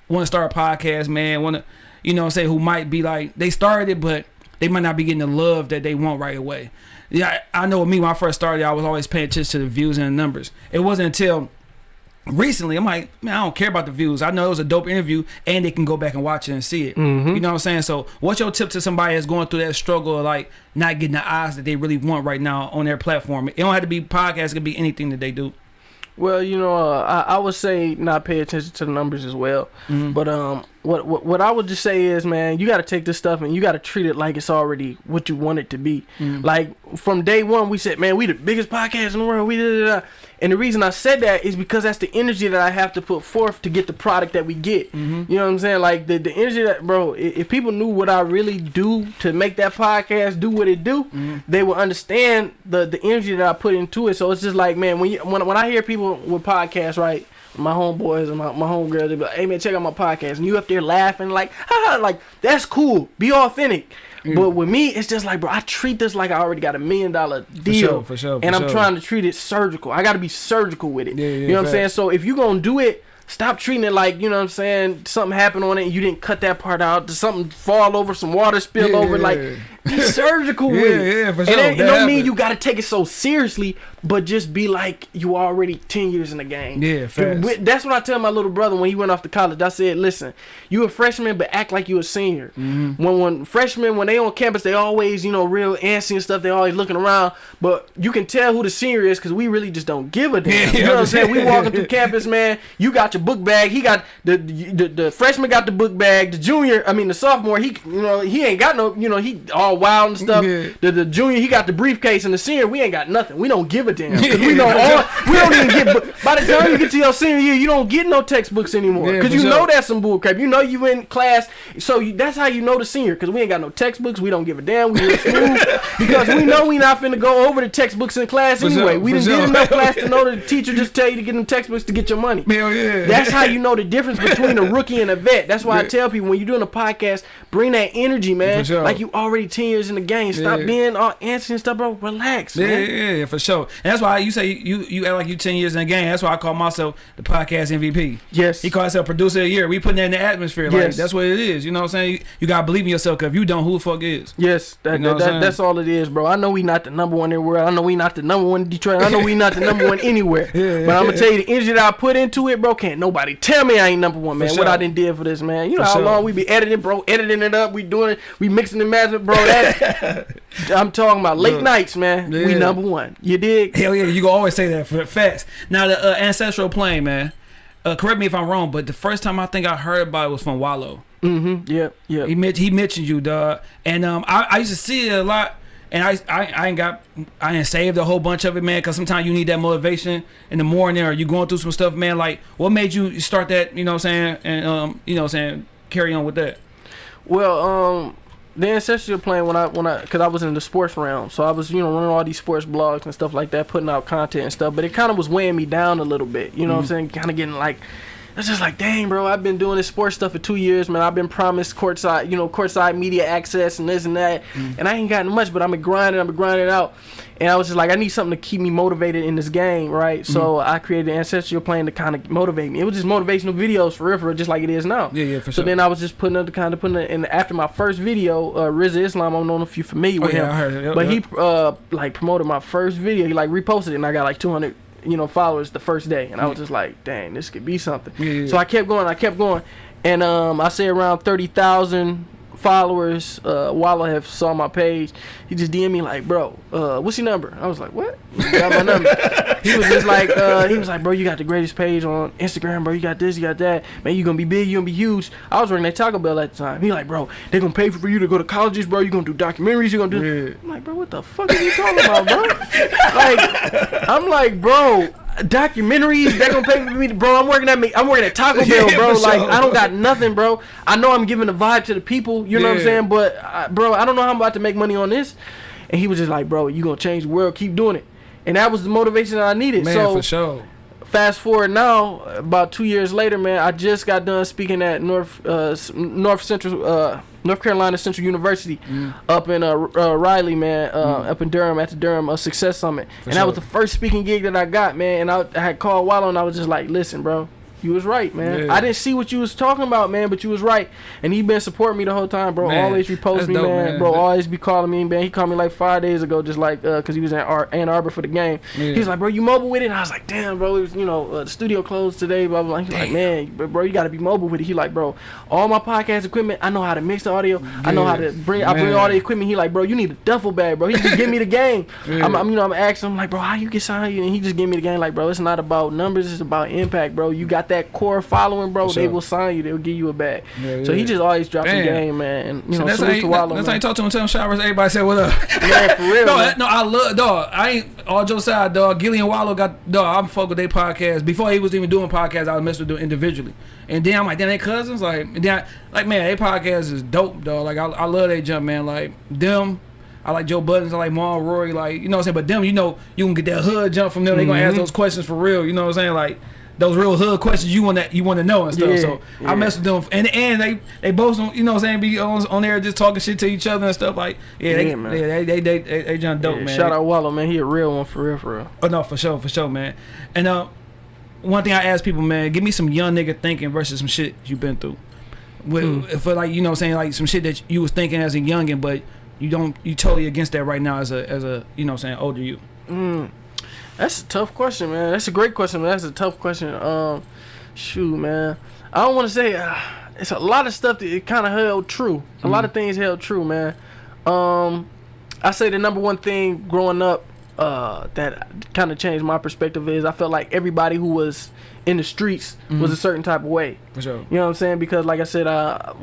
want to start a podcast, man? Want to, you know, say who might be like they started but they might not be getting the love that they want right away. Yeah, I, know with me when I first started, I was always paying attention to the views and the numbers. It wasn't until recently I'm like, man, I don't care about the views. I know it was a dope interview, and they can go back and watch it and see it. Mhm. You know what I'm saying? So, what's your tip to somebody that's going through that struggle of like not getting the eyes that they really want right now on their platform? It don't have to be podcast; it could be anything that they do. Well, you know, uh, I, I would say not pay attention to the numbers as well. Mhm. But um, what, what what I would just say is, man, you got to take this stuff and you got to treat it like it's already what you want it to be. Mhm. Like from day one, we said, man, we the biggest podcast in the world. We da, da, da. And the reason I said that is because that's the energy that I have to put forth to get the product that we get. Mhm. You know what I'm saying? Like the the energy that, bro. If people knew what I really do to make that podcast do what it do, Mhm. they would understand the the energy that I put into it. So it's just like, man, when you when when I hear people with podcasts, right? My homeboys and my, my homegirls, they be like, hey man, check out my podcast. And you up there laughing, like, ha, like, that's cool. Be authentic. Mm. But with me, it's just like, bro, I treat this like I already got a million dollar deal. sure, for sure, for and I'm sure. trying to treat it surgical. I got to be surgical with it. Yeah, yeah, you know what I'm saying? So if you're going to do it, stop treating it like, you know what I'm saying, something happened on it and you didn't cut that part out. Did something fall over, some water spill Yeah, over. Like, yeah. Be surgical Yeah, with it. yeah, for And sure. it, it don't mean you got to take it so seriously, but just be like you already 10 years in the game. Yeah. With- That's what I tell my little brother when he went off to college. I said, listen, you a freshman, but act like you a senior. Mm-hmm. When when freshmen, when they on campus, they always, you know, real antsy and stuff. They always looking around, but you can tell who the senior is because we really just don't give a damn. Yeah, you know what I'm saying? We walking through campus, man. You got your book bag. He got the, the the freshman got the book bag. The junior, I mean the sophomore, he you know he ain't got no, you know he all wild and stuff. Yeah. The the junior, he got the briefcase, and the senior, we ain't got nothing. We don't give a damn. we know all, we don't even get. By the time you get to your senior year, you don't get no textbooks anymore Yeah, because you know that's some bull crap. You know you in class, so you, that's how you know the senior because we ain't got no textbooks. We don't give a damn. We smooth because we know we not finna go over the textbooks in class anyway. sure, we didn't sure. get enough class to know the teacher just tell you to get them textbooks to get your money. Hell yeah. That's how you know the difference between a rookie and a vet. That's why I tell people when you're doing a podcast, bring that energy, man. Sure. Like you already ten years in the game. Stop Yeah. being all antsy and stuff, bro. Relax, Yeah, man. yeah, yeah, for sure. And that's why you say you you act like you ten years in the game. That's why I call myself the podcast MVP. Yes. He calls himself producer of the year. We putting that in the atmosphere. Like Yes. that's what it is. You know what I'm saying? You, you gotta believe in yourself. Cause if you don't, who the fuck is? Yes, that, You know that, that- that's all it is, bro. I know we not the number one in the world. I know we not the number one in Detroit. I know we not the number one anywhere. Yeah, but I'm gonna tell you the energy that I put into it, bro. Can't nobody tell me I ain't number one, man. For What I sure. done did for this, man. You know For how sure. long we be editing, bro. Editing it up. We doing it. We mixing and matching, bro. that, I'm talking about late Look, nights, man. We number one. You dig? Hell yeah, you can always say that for facts. Now the uh, ancestral plane, man. Uh, correct me if I'm wrong, but the first time I think I heard about it was from Wallo. Mm-hmm. Yep. Yep. He men- he mentioned you, dog, and um, I, I used to see it a lot, and I, I I ain't got I ain't saved a whole bunch of it, man, because sometimes you need that motivation in the morning, or you going through some stuff, man. Like, what made you start that? You know what I'm saying? And um, you know what I'm saying? Carry on with that. Well, um, the ancestral plane when I when I because I was in the sports realm, so I was you know running all these sports blogs and stuff like that, putting out content and stuff. But it kind of was weighing me down a little bit. You know what I'm mm-hmm. saying? Kind of getting like. It's just like, dang, bro. I've been doing this sports stuff for two years, man. I've been promised courtside, you know, courtside media access and this and that, mm. and I ain't gotten much. But I'm grinding, I'm grinding out, and I was just like, I need something to keep me motivated in this game, right? So I created the ancestral plane to kind of motivate me. It was just motivational videos for real, for real, just like it is now. Yeah, yeah, for So sure. then I was just putting up the kind of putting it in after my first video, uh, Islam. I don't know if you're familiar Oh, with yeah, him, I heard it. Yep, but yep. he uh like promoted my first video. He like reposted it, and I got like 200 you know followers the first day, and I was just like, dang, this could be something. Yeah, yeah, So I kept going, I kept going, and um I say around 30,000 followers. Uh, Wallo have saw my page. He just DM me like, bro, uh, what's your number? I was like, what? He got my number. he was just like, uh, he was like, bro, you got the greatest page on Instagram, bro. You got this, you got that. Man, you gonna be big, you gonna be huge. I was working at Taco Bell at the time. He like, bro, they gonna pay for you to go to colleges, bro. You gonna do documentaries, you gonna do. Yeah. I'm like, bro, what the fuck are you talking about, bro? like, I'm like, bro, documentaries. They're gonna pay for me, to, bro. I'm working at me. I'm working at Taco Bell, Yeah, bro. Like, sure. I don't got nothing, bro. I know I'm giving a vibe to the people. You know what I'm saying? But, uh, bro, I don't know how I'm about to make money on this. And he was just like, bro, you gonna change the world. Keep doing it. And that was the motivation that I needed. Man, so for sure. Fast forward now, about two years later, man, I just got done speaking at North uh, North Central uh, North Carolina Central University Mm. up in uh, uh, Raleigh, man, uh, up in Durham at the Durham uh, Success Summit, and that was the first speaking gig that I got, man. And I, I had called Wallo, and I was just like, listen, bro. You was right, man. Yeah. I didn't see what you was talking about, man, but you was right. And he been supporting me the whole time, bro. Man, always repost me, dope, man. man. Bro, always be calling me, man. He called me like five days ago, just like, uh, cause he was in Ar- Ann Arbor for the game. Yeah. He was like, bro, you mobile with it? And I was like, damn, bro, it was, you know, uh, the studio closed today, blah, blah, blah. He's like, man, bro, you gotta be mobile with it. He like, bro, all my podcast equipment, I know how to mix the audio. I know how to bring, I bring all the equipment. He like, bro, you need a duffel bag, bro. He just give me the game. Yeah. I'm, I'm, you know, I'm asking him like, bro, how you get signed? And he just give me the game. Like, bro, it's not about numbers, it's about impact, bro. You got that core following, bro. For They will sign you. They'll give you a bag. Yeah, So he just always drops Damn. the game, man. And you So know, that's how salute you, to Wallo, that's how you talk to him. Tell him showers. Everybody said what up. Yeah, for real. no, man. no, I love dog. I ain't all jokes aside, dog. Gillie and Wallo got dog. I'm fuck with their podcast before he was even doing podcasts. I was messing with them individually, and then I'm like, then they cousins, like, and then I, like man, their podcast is dope, dog. Like I, I love they jump, man. Like them. I like Joe Budden's, I like Mal Rory, like you know what I'm saying. But them, you know, you can get that hood jump from them. They gonna ask mm-hmm. those questions for real. You know what I'm saying? Like those real hood questions you want to you want to know and stuff. Yeah, so yeah. I mess with them, and and they they both don't you know what I'm saying be on, on there just talking shit to each other and stuff. Like yeah, they Yeah, they they they they, they jump dope, man. Shout out Wallo, man. He a real one for real, for real. Oh no, for sure, for sure, man. And uh, one thing I ask people, man, give me some young nigga thinking versus some shit you been through. With, For like you know, what I'm saying like some shit that you was thinking as a youngin, but you don't, you totally against that right now as a as a you know, what I'm saying older you. Mm. That's a tough question, man. That's a great question, man. That's a tough question. Um, shoot, man. I don't want to say uh, it's a lot of stuff that it kind of held true. A lot of things held true, man. Um, I say the number one thing growing up uh, that kind of changed my perspective is I felt like everybody who was in the streets was a certain type of way. Sure. You know what I'm saying? Because like I said, uh,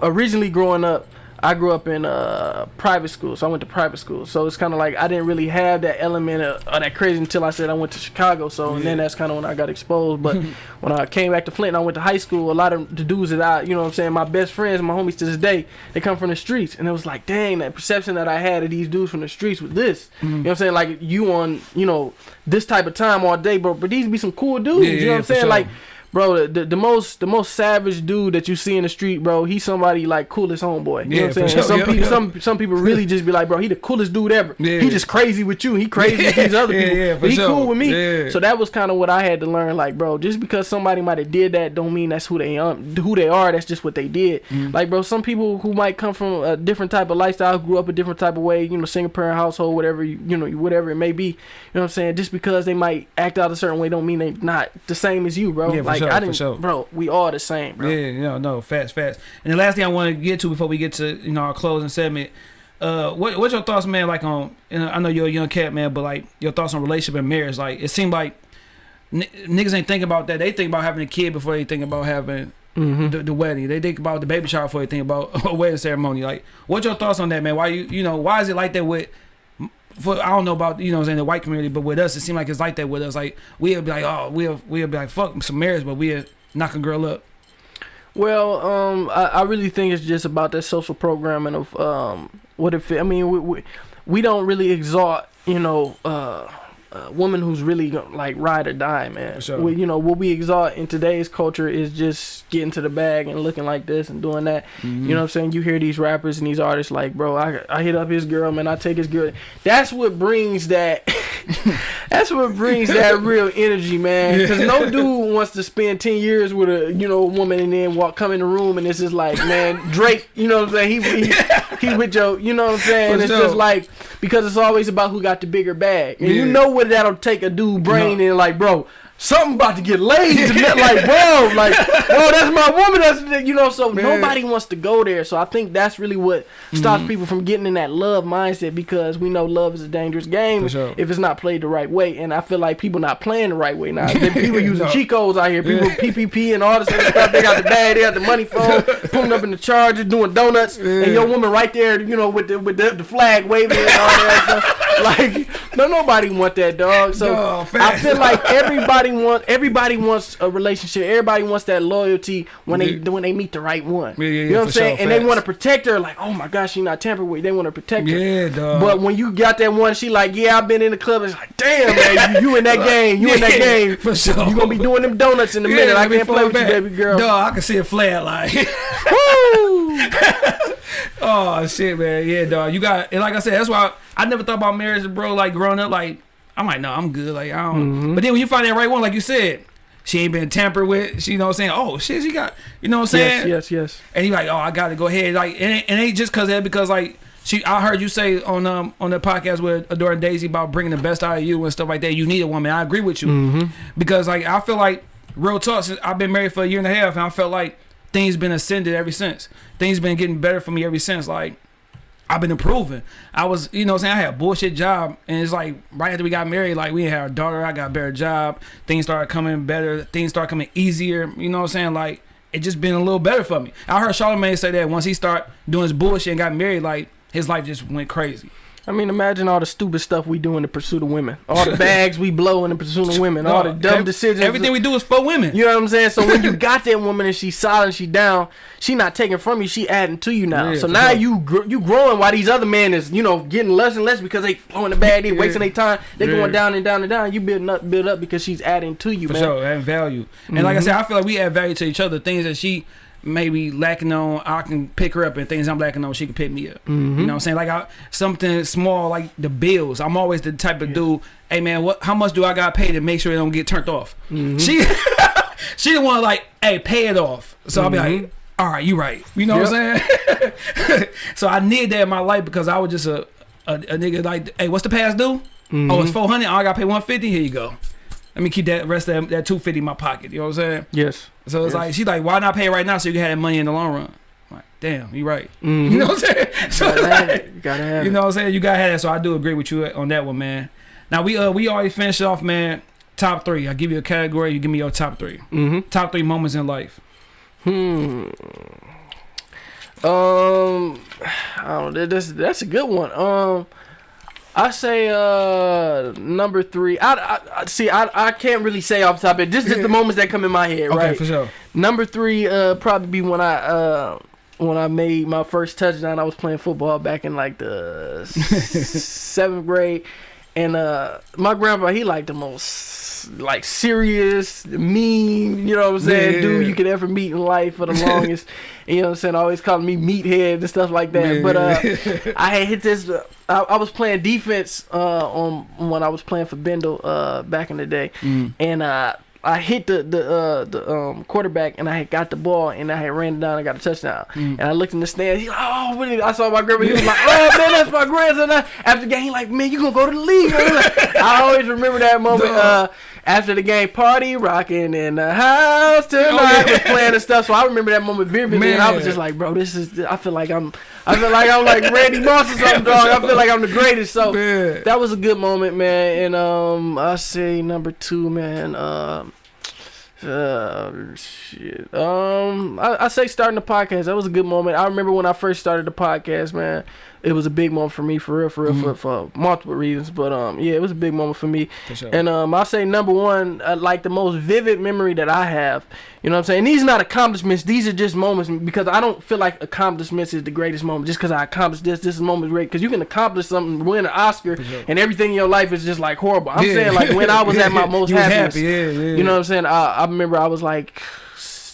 originally growing up, I grew up in uh, private school, so I went to private school. So it's kind of like I didn't really have that element of, of that crazy until I said I went to Chicago. So and then that's kind of when I got exposed. But when I came back to Flint, and I went to high school. A lot of the dudes that I, you know, what I'm saying, my best friends, my homies to this day, they come from the streets, and it was like, dang, that perception that I had of these dudes from the streets with this. You know what I'm saying? Like you on, you know, this type of time all day, bro. But these be some cool dudes. Yeah, you know yeah, what I'm saying? sure. Like bro the, the, the most the most savage dude that you see in the street bro he's somebody like coolest homeboy you Yeah, know what i'm saying sure. Some Yeah, people yeah. some some people really just be like bro he the coolest dude ever Yeah. he just crazy with you he crazy with these other people yeah, for but he sure. cool with me Yeah. so that was kind of what i had to learn like bro just because somebody might have did that don't mean that's who they um who they are that's just what they did Mm-hmm. like bro some people who might come from a different type of lifestyle grew up a different type of way you know single parent household whatever you, you know whatever it may be you know what i'm saying just because they might act out a certain way don't mean they not the same as you bro Yeah, for like sure, i for didn't sure. bro we all the same bro Yeah, no, no, fast, fast. And the last thing I want to get to before we get to you know our closing segment, uh, what what's your thoughts, man? Like on, you know, I know you're a young cat, man, but like your thoughts on relationship and marriage. Like it seemed like n niggas ain't think about that. They think about having a kid before they think about having Mm-hmm. the, the wedding. They think about the baby shower before they think about a wedding ceremony. Like, what's your thoughts on that, man? Why you you know why is it like that with? For I don't know about you know I'm saying the white community, but with us it seems like it's like that with us. Like we'll be like, oh, we'll we'll be like, fuck some marriage, but we'll knock a girl up. Well, um, I, I really think it's just about that social programming of um, what if I mean we, we we don't really exalt you know uh, a woman who's really like ride or die, man. Sure. We, you know what we exalt in today's culture is just getting to the bag and looking like this and doing that. Mm-hmm. You know what I'm saying? You hear these rappers and these artists like, bro, I, I hit up his girl, man. I take his girl. That's what brings that. that's what brings that real energy, man. Because no dude wants to spend ten years with a you know woman and then walk come in the room and it's just like, man, Drake. You know what I'm saying? He he, he with your. You know what I'm saying? For it's sure. just like because it's always about who got the bigger bag, and you know what that'll take a dude brain and like, bro. Something about to get laid, tonight. like bro, like bro, that's my woman. That's you know. So Man. nobody wants to go there. So I think that's really what Mm-hmm. stops people from getting in that love mindset because we know love is a dangerous game sure. if it's not played the right way. And I feel like people not playing the right way now. People using No. cheat codes out here. People. PPP and all this other stuff. They got the bag, they got the money phone, pulling up in the charger, doing donuts, Yeah. and your woman right there, you know, with the with the, the flag waving and all that stuff. Like, no, nobody want that dog. So I feel like everybody wants everybody wants a relationship. Everybody wants that loyalty when they when they meet the right one. Yeah, yeah, yeah, you know what I'm saying? sure, and they want to protect her. Like, oh my gosh, she not tampered with. They want to protect her. Yeah, dog. But when you got that one, she like, yeah, I've been in the club. It's like, damn, man, you, you in that game. You in that game. for sure. You gonna be doing them donuts in a minute. I can't play with you, baby girl. Dog, I can see a flare like. Oh shit, man. Yeah, dog. You got and like I said, that's why I, I never thought about marriage, bro. Like growing up, like I'm like, no, I'm good. Like I don't. Mm-hmm. But then when you find that right one, like you said, she ain't been tampered with. She, you know, what I'm saying, oh shit, she got, you know, what I'm saying, yes, yes, yes. and you like, oh, I gotta go ahead. Like, it ain't, it ain't just cause that, because like she, I heard you say on um on the podcast with Adora and Daisy about bringing the best out of you and stuff like that. You need a woman. I agree with you Mm-hmm. because like I feel like real talk. Since I've been married for a year and a half, and I felt like things been ascended ever since. Things been getting better for me ever since. Like I've been improving. I was, you know, saying I had a bullshit job, and it's like right after we got married, like we had a daughter. I got a better job. Things started coming better. Things started coming easier. You know what I'm saying? Like it just been a little better for me. I heard Charlamagne say that once he started doing his bullshit and got married, like his life just went crazy. I mean, imagine all the stupid stuff we do in the pursuit of women. All the bags we blow in the pursuit of women. all the dumb ev- decisions. Everything we do is for women. You know what I'm saying? So when you got that woman and she's solid, she down, she not taking from you, she adding to you now. Yeah, so now sure. you gr- you growing while these other men is you know getting less and less because they blowing the bag, they Yeah. wasting their time, they Yeah. going down and down and down. You building up, build up because she's adding to you, For man. sure, adding value. And like I mm-hmm. said, I feel like we add value to each other. Things that she may be lacking on, I can pick her up, and things I'm lacking on, she can pick me up. You mm-hmm. know what I'm saying? Like I, something small, like the bills. I'm always the type of dude. Hey man, what? How much do I got to pay to make sure it don't get turned off? Mm-hmm. She, she the one like, hey, pay it off. So I'll be like. Mm-hmm. All right, you right. You know what I'm saying? so I need that in my life because I was just a, a, a nigga like, hey, what's the past due? Oh, it's 400. Oh, I got to pay 150. Here you go. Let me keep that rest of that, that 250 in my pocket. You know what I'm saying? Yes. So it's Yes. like she's like, why not pay right now so you can have that money in the long run? I'm like, damn, you right. Mhm. You know what I'm saying? So Gotta have it. You gotta have you know what I'm saying? You gotta have that. So I do agree with you on that one, man. Now we uh we already finished off, man. Top three. I give you a category. You give me your top three. Mm-hmm. Top three moments in life. Hmm. Um, I don't know. That's that's a good one. Um, I say uh number three. I, I, I see. I I can't really say off the top of it. This is the moments that come in my head. Okay, right. for sure. Number three, uh, probably be when I uh when I made my first touchdown. I was playing football back in like the seventh grade, and uh, my grandpa he liked the most like serious, mean, you know what I'm saying, Yeah. dude you could ever meet in life for the longest. you know what I'm saying? Always calling me meathead and stuff like that. But uh, I had hit this. Uh, I, I was playing defense uh, on when I was playing for Bendle uh, back in the day, Mm. and uh, I hit the the uh, the um, quarterback, and I had got the ball, and I had ran down and got a touchdown. Mm. And I looked in the stands. He's like, "Oh, what is-" I saw my grandpa. He was like, "Oh man, that's my grandson." After the game, he like, "Man, you gonna go to the league?" I, like- I always remember that moment. After the game, party rocking in the house tonight Oh, yeah. was playing and stuff. So I remember that moment vividly, and I was just like, bro, this is. I feel like I'm. I feel like I'm like Randy Moss or something, dog. I feel like I'm the greatest. So Man. that was a good moment, man. And um, I say number two, man. Um, uh, shit. Um, I, I say starting the podcast. That was a good moment. I remember when I first started the podcast, man. It was a big moment for me, for real, for real, for, for multiple reasons. But um, yeah, it was a big moment for me. For sure. And um, I say number one, uh, like the most vivid memory that I have. You know what I'm saying? These are not accomplishments. These are just moments because I don't feel like accomplishments is the greatest moment. Just because I accomplished this, this moment is great. Because you can accomplish something, win an Oscar, sure. and everything in your life is just like horrible. I'm Yeah. saying like when I was at my most You was happiest. happy, yeah, yeah. You know what I'm saying? I, I remember I was like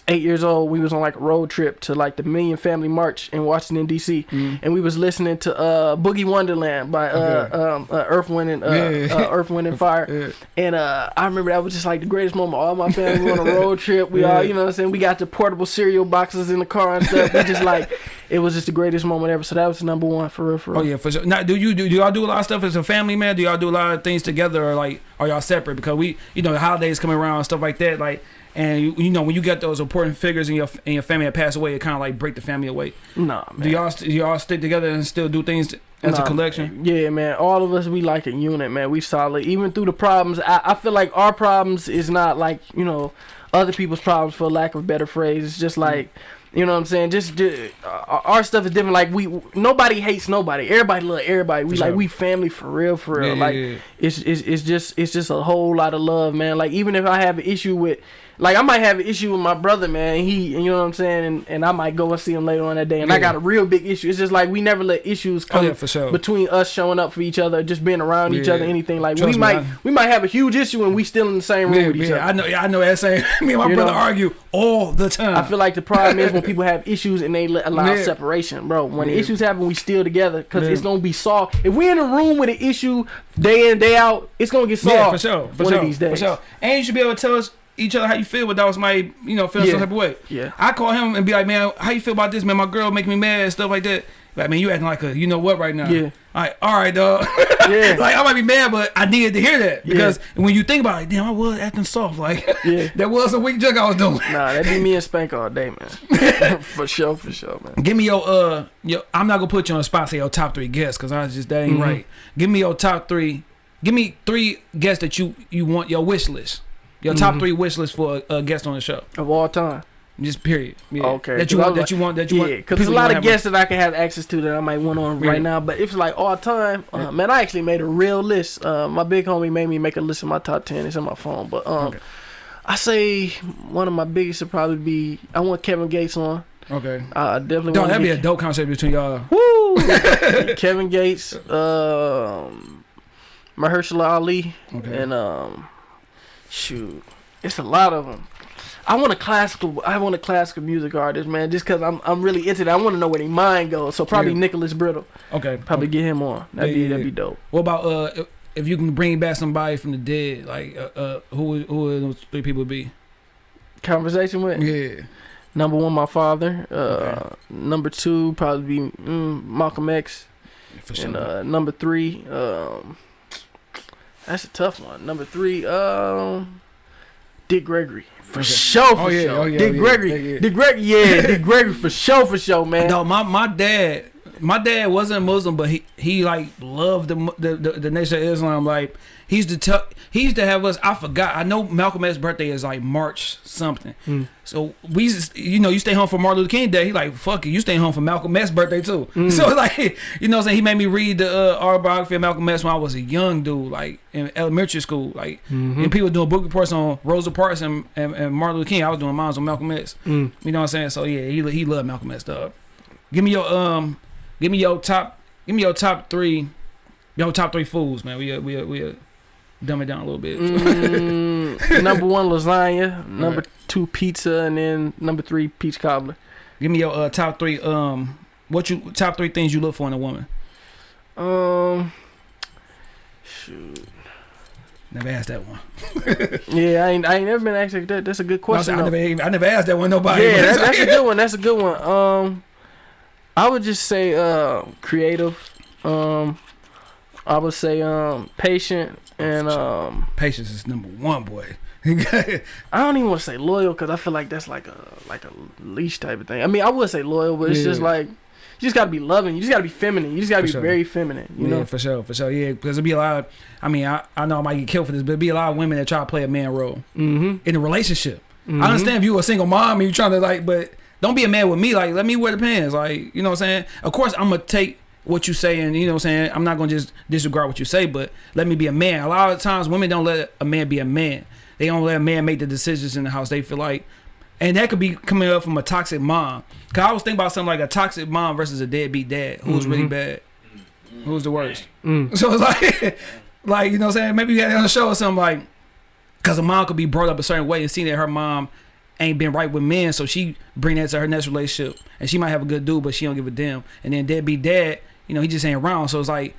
eight years old. We was on like a road trip to like the Million Family March in Washington D.C. Mm. and we was listening to uh Boogie Wonderland by uh, um, uh Earth Wind and uh, Yeah. uh, Earth Wind and Fire. Yeah. And uh, I remember that was just like the greatest moment. All my family on a road trip. We all, you know what I'm saying? We got the portable cereal boxes in the car and stuff. We just like, it was just the greatest moment ever. So that was number one for real, for real. Oh yeah, for sure. Now, do you do, do y'all do a lot of stuff as a family, man? Do y'all do a lot of things together, or like are y'all separate? Because we, you know, the holidays coming around and stuff like that, like, and you, you know, when you get those important figures in your in your family that pass away, it kind of like break the family away. Nah, man. Do y'all do y'all stick together and still do things as Nah, a collection? Yeah, man. All of us, we like a unit, man. We solid. Even through the problems, I, I feel like our problems is not like, you know, other people's problems for lack of a better phrase. It's just like, you know what I'm saying? Just, ju- uh, our stuff is different. Like, we, nobody hates nobody. Everybody love everybody. We For like, we family for real, for real. Yeah, like, yeah, yeah. it's, it's, it's just, it's just a whole lot of love, man. Like, even if I have an issue with, like I might have an issue with my brother, man. He, you know what I'm saying, and, and I might go and see him later on that day, and I got a real big issue. It's just like we never let issues Oh come yeah, for sure. between us showing up for each other, just being around each other, anything like Trust we me, might I- we might have a huge issue and we still in the same room yeah, with each yeah, other. I know. Yeah, I know that same. Me and my You brother know? argue all the time. I feel like the problem is when people have issues and they let, allow Yeah. separation, bro. When Yeah. issues happen, we still together because Yeah. it's gonna be solved. If we in a room with an issue day in day out, it's gonna get solved. yeah, for sure. For one sure. of these days. For sure. And you should be able to tell us each other how you feel without somebody, you know, feeling some Yeah. type of way. Yeah. I call him and be like, man, how you feel about this, man? My girl making me mad and stuff like that. Like, man, you acting like a, you know what, right now. Yeah. All right, all right, dog. Yeah. like, I might be mad, but I needed to hear that Yeah. because when you think about it, damn, I was acting soft. Like, Yeah. that was a weak jug I was doing. Nah, that'd be me and Spank all day, man. for sure, for sure, man. Give me your uh, your. I'm not gonna put you on the spot. Say your top three guests because I was just that ain't Mhm. right. Give me your top three. Give me three guests that you you want your wish list. Your top Mhm. three wish list for a, a guest on the show. Of all time. Just period. Yeah. Okay, That you want. was That you want. That you Yeah, want. because there's a lot of wanna guests that I can have access to that I might want on Yeah. right now. But if it's like all time, uh, Yeah. man, I actually made a real list. Uh, my big homie made me make a list of my top ten. It's on my phone. But um, Okay. I say one of my biggest would probably be I want Kevin Gates on. on. Okay. I definitely Don't that'd to be a dope concept between y'all. Woo! Kevin Gates, um, Mahershala Ali, Okay. and um, shoot, it's a lot of them. I want a classical. I want a classical music artist, man. Just cause I'm I'm really into that. I want to know where their mind goes. So probably Yeah. Nicholas Brittle. okay. Probably get him on. That'd Yeah, be yeah, that'd be dope. What about uh, if- you can bring back somebody from the dead, like uh, uh who would who would those three people be? Conversation with Yeah. number one, my father. Uh, Okay. number two, probably be mm, Malcolm X. For sure. And uh, number three, um, that's a tough one. Number three, um, Dick Gregory. For Okay. sure, for Oh, yeah, sure. oh, yeah, Dick yeah, Gregory. yeah, yeah. Dick Gregory, yeah, Dick Gregory for sure, for sure, man. No, my my dad, my dad wasn't Muslim, but he he like loved the the the, the nation of Islam. Like he used to tell, he used to have us. I forgot. I know Malcolm X's birthday is like March something. Mm. So we, to- you know, you stay home for Martin Luther King Day. He like fuck it, you stay home for Malcolm X's birthday too. Mm. So like, you know, what I'm saying he made me read the uh, autobiography of Malcolm X when I was a young dude, like in elementary school. Like, Mhm. and people doing book reports on Rosa Parks and, and, and Martin Luther King. I was doing mine on Malcolm X. Mm. You know what I'm saying? So yeah, he he loved Malcolm X dog. Give me your um, give me your top, give me your top three, your top three foods, man. We uh, we uh, we uh, dumb it down a little bit. Mm, number one, lasagna. Number Right. two, pizza, and then number three, peach cobbler. Give me your uh, top three um, what you top three things you look for in a woman. Um, shoot. Never asked that one. Yeah, I ain't, I ain't never been asked that. That's a good question. said I never I never asked that one nobody. yeah, that, that's a good one. That's a good one. Um, I would just say uh, creative. Um, I would say um patient and um Patience is number one, boy. I don't even want to say loyal because I feel like that's like a like a leash type of thing. I mean, I would say loyal, but it's just like you just gotta be loving. You just gotta be feminine. You just gotta For be sure. very feminine. You yeah, know. for sure, for sure. Yeah, because there'll be a lot of, I mean, I, I know I might get killed for this, but there'll be a lot of women that try to play a man role Mm-hmm. in a relationship. I understand if you a single mom and you're trying to like, but don't be a man with me. Like, let me wear the pants. Like, you know what I'm saying? Of course, I'm gonna take what you say and you know what I'm saying. I'm not gonna just disregard what you say, but let me be a man. A lot of times, women don't let a man be a man. They don't let a man make the decisions in the house. They feel like, and that could be coming up from a toxic mom. Cause I was thinking about something like a toxic mom versus a deadbeat dad. Who's really Mhm. bad? Who's the worst? Mm. So it's like, like you know what I'm saying? Maybe you had it on the show or something like, because a mom could be brought up a certain way and see that her mom ain't been right with men, so she bring that to her next relationship, and she might have a good dude, but she don't give a damn. And then deadbeat dad, you know, he just ain't around, so it's like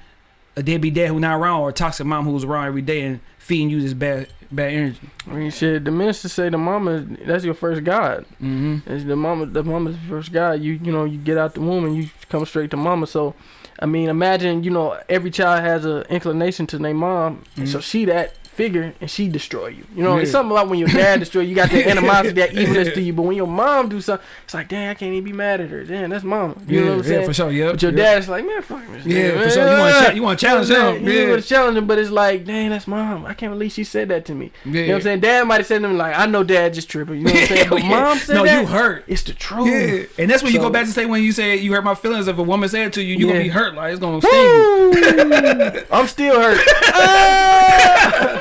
a deadbeat dad who not around or a toxic mom who's around every day and feeding you this bad bad energy. I mean, shit. The minister say the mama that's your first God. Mm-hmm. It's the mama, the mama's first God. You you know you get out the womb and you come straight to mama. So, I mean, imagine you know every child has an inclination to their mom, and so Mhm. she that figure and she destroy you. You know, it's something about when your dad destroy you. You got that animosity, that evilness to you. But when your mom do something, it's like, dang, I can't even be mad at her. Damn, that's mama. You yeah, know what I'm saying? yeah, for sure. Yeah, But your dad's like, man, fuck this. Yeah, nigga, for sure. You want to you want to challenge You know what him? saying? You Yeah, want to challenge him, but it's like, dang, that's mom. I can't believe she said that to me. yeah. You know what I'm saying? Dad might have said to him like, I know dad just tripping. You know what I'm saying? But Yeah. mom said no, that. you hurt. It's the truth. Yeah, and that's what you go back to say when you say you hurt my feelings. If a woman said to you, you Yeah. gonna be hurt. Like it's gonna sting I'm still hurt.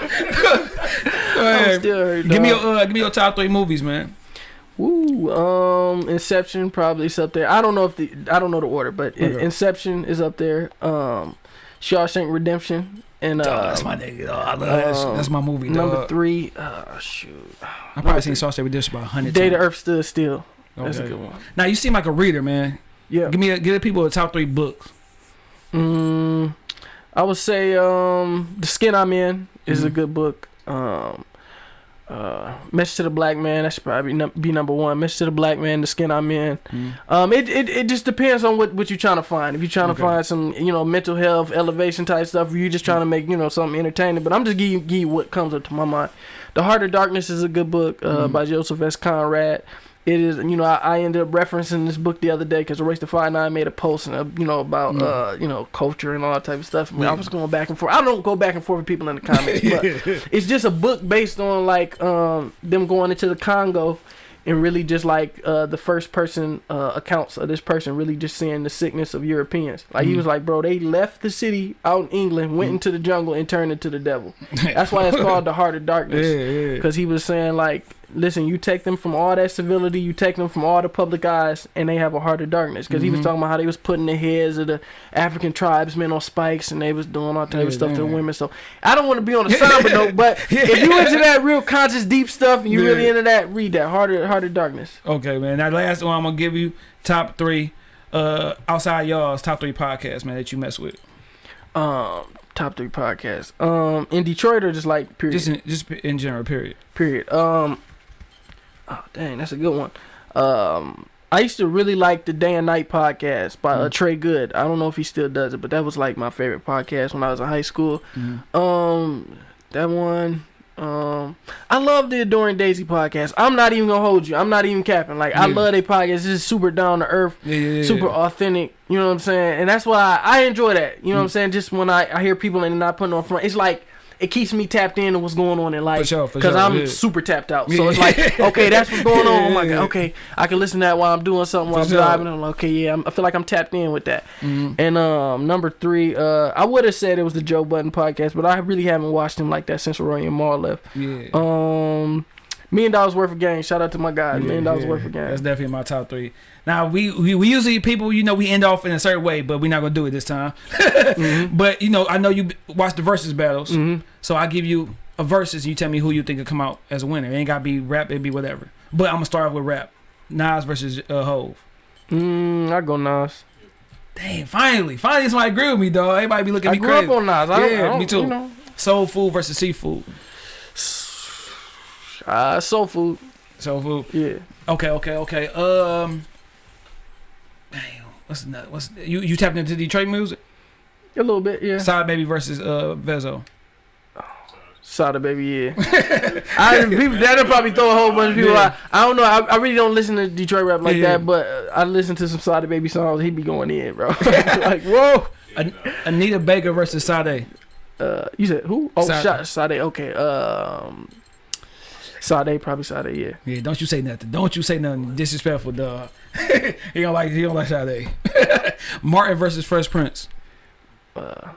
Go I'm ahead. still hurt. Give me your uh, give me your top three movies, man. Woo. Um, Inception probably is up there. I don't know if the I don't know the order, but Okay. Inception is up there. Um, Shawshank Redemption and Dog, uh, that's my nigga. Dog. I love um, That's my movie. number Dog. three. Uh, shoot. I probably seen Saw Redemption about a hundred Day times. the Earth Stood Still. That's a good one. Now you seem like a reader, man. Yeah. Give me a, give the people the top three books. Mm, I would say um, The Skin I'm In is a Mhm. good book. Um, uh, Message to the Black Man, that should probably num- be number one. Message to the Black Man, The Skin I'm In. Um, it, it, it just depends on what, what you're trying to find. If you're trying Okay. to find some, you know, mental health, elevation type stuff, or you're just trying to make, you know, something entertaining. But I'm just giving you, give you what comes up to my mind. The Heart of Darkness is a good book uh, Mhm. by Joseph S. Conrad. It is, you know, I, I ended up referencing this book the other day because Erase the Fire Nine made a post, and uh, you know, about Mm. uh, you know, culture and all that type of stuff. I, mean, I was going back and forth. I don't go back and forth with people in the comments, but it's just a book based on like um them going into the Congo and really just like uh the first person uh accounts of this person really just seeing the sickness of Europeans. Like he Mhm. was like, bro, they left the city out in England, went Mhm. into the jungle and turned into the devil. That's why it's called the Heart of yeah, Darkness. yeah. Because he was saying like, listen, you take them from all that civility, you take them from all the public eyes, and they have a heart of darkness. Because he was Mhm. talking about how they was putting the heads of the African tribesmen on spikes, and they was doing all type Yeah, of stuff to the women. So I don't want to be on the somber note, but if you into that real conscious, deep stuff, and you really into that, read that Heart of Heart of Darkness. Okay, man. That last one I'm gonna give you top three uh outside y'all's top three podcasts, man, that you mess with. Um, top three podcasts. Um, in Detroit or just like period. Just in just in general, period. period. Um, oh dang, that's a good one. Um, I used to really like the Day and Night podcast by uh, Mm. Trey Good. I don't know if he still does it, but that was like my favorite podcast when I was in high school. Mm-hmm. Um, that one. Um, I love the Adoring Daisy podcast. I'm not even gonna hold you. I'm not even capping. Like I love their podcast. It's just super down to earth Yeah, yeah, yeah. super authentic. You know what I'm saying? And that's why I, I enjoy that. You know what I'm saying? Just when I, I hear people and not putting on front, it's like it keeps me tapped in to what's going on in For life. sure, for Cause sure. I'm yeah. super tapped out. So it's like, okay, that's what's going on. Oh my Yeah. god. Okay, I can listen to that while I'm doing something while For I'm sure. driving. I'm like, okay, yeah, I'm, I feel like I'm tapped in with that. Mhm. And um, number three, uh, I would have said it was the Joe Budden podcast, but I really haven't watched him like that since Rory and Mal left. Yeah. Um, million dollars worth of game. Shout out to my guy. Yeah, million dollars yeah. worth of game. That's definitely my top three. Now we, we we usually people you know we end off in a certain way, but we're not gonna do it this time. Mhm. But you know I know you watch the versus battles, Mhm. so I give you a versus. You tell me who you think will come out as a winner. It ain't gotta be rap. It be whatever. But I'm gonna start off with rap. Nas versus uh, Hove. Mm, I go Nas. Damn, finally, finally somebody agree with me, dog. Everybody be looking at me grew crazy. up on Nas. I don't, Yeah, I me too. You know, Soul food versus seafood. Uh, soul food. Soul food. Yeah. Okay, okay, okay. Um, damn, what's the, what's you you tapping into Detroit music? A little bit, yeah. Sada Baby versus uh Vezo. Sada baby, yeah. I people that'll probably throw a whole bunch of people Yeah. out. I don't know. I, I really don't listen to Detroit rap like Yeah. that, but uh, I listen to some Sada baby songs. He'd be going in, bro. like whoa. An- Anita Baker versus Sade. Uh, you said who? Oh. Sade. Sade. Okay. Um, Sade probably Sade. Yeah. Yeah, don't you say nothing. Don't you say nothing disrespectful, dog. he don't like he don't like Sade. Martin versus Fresh Prince. Uh,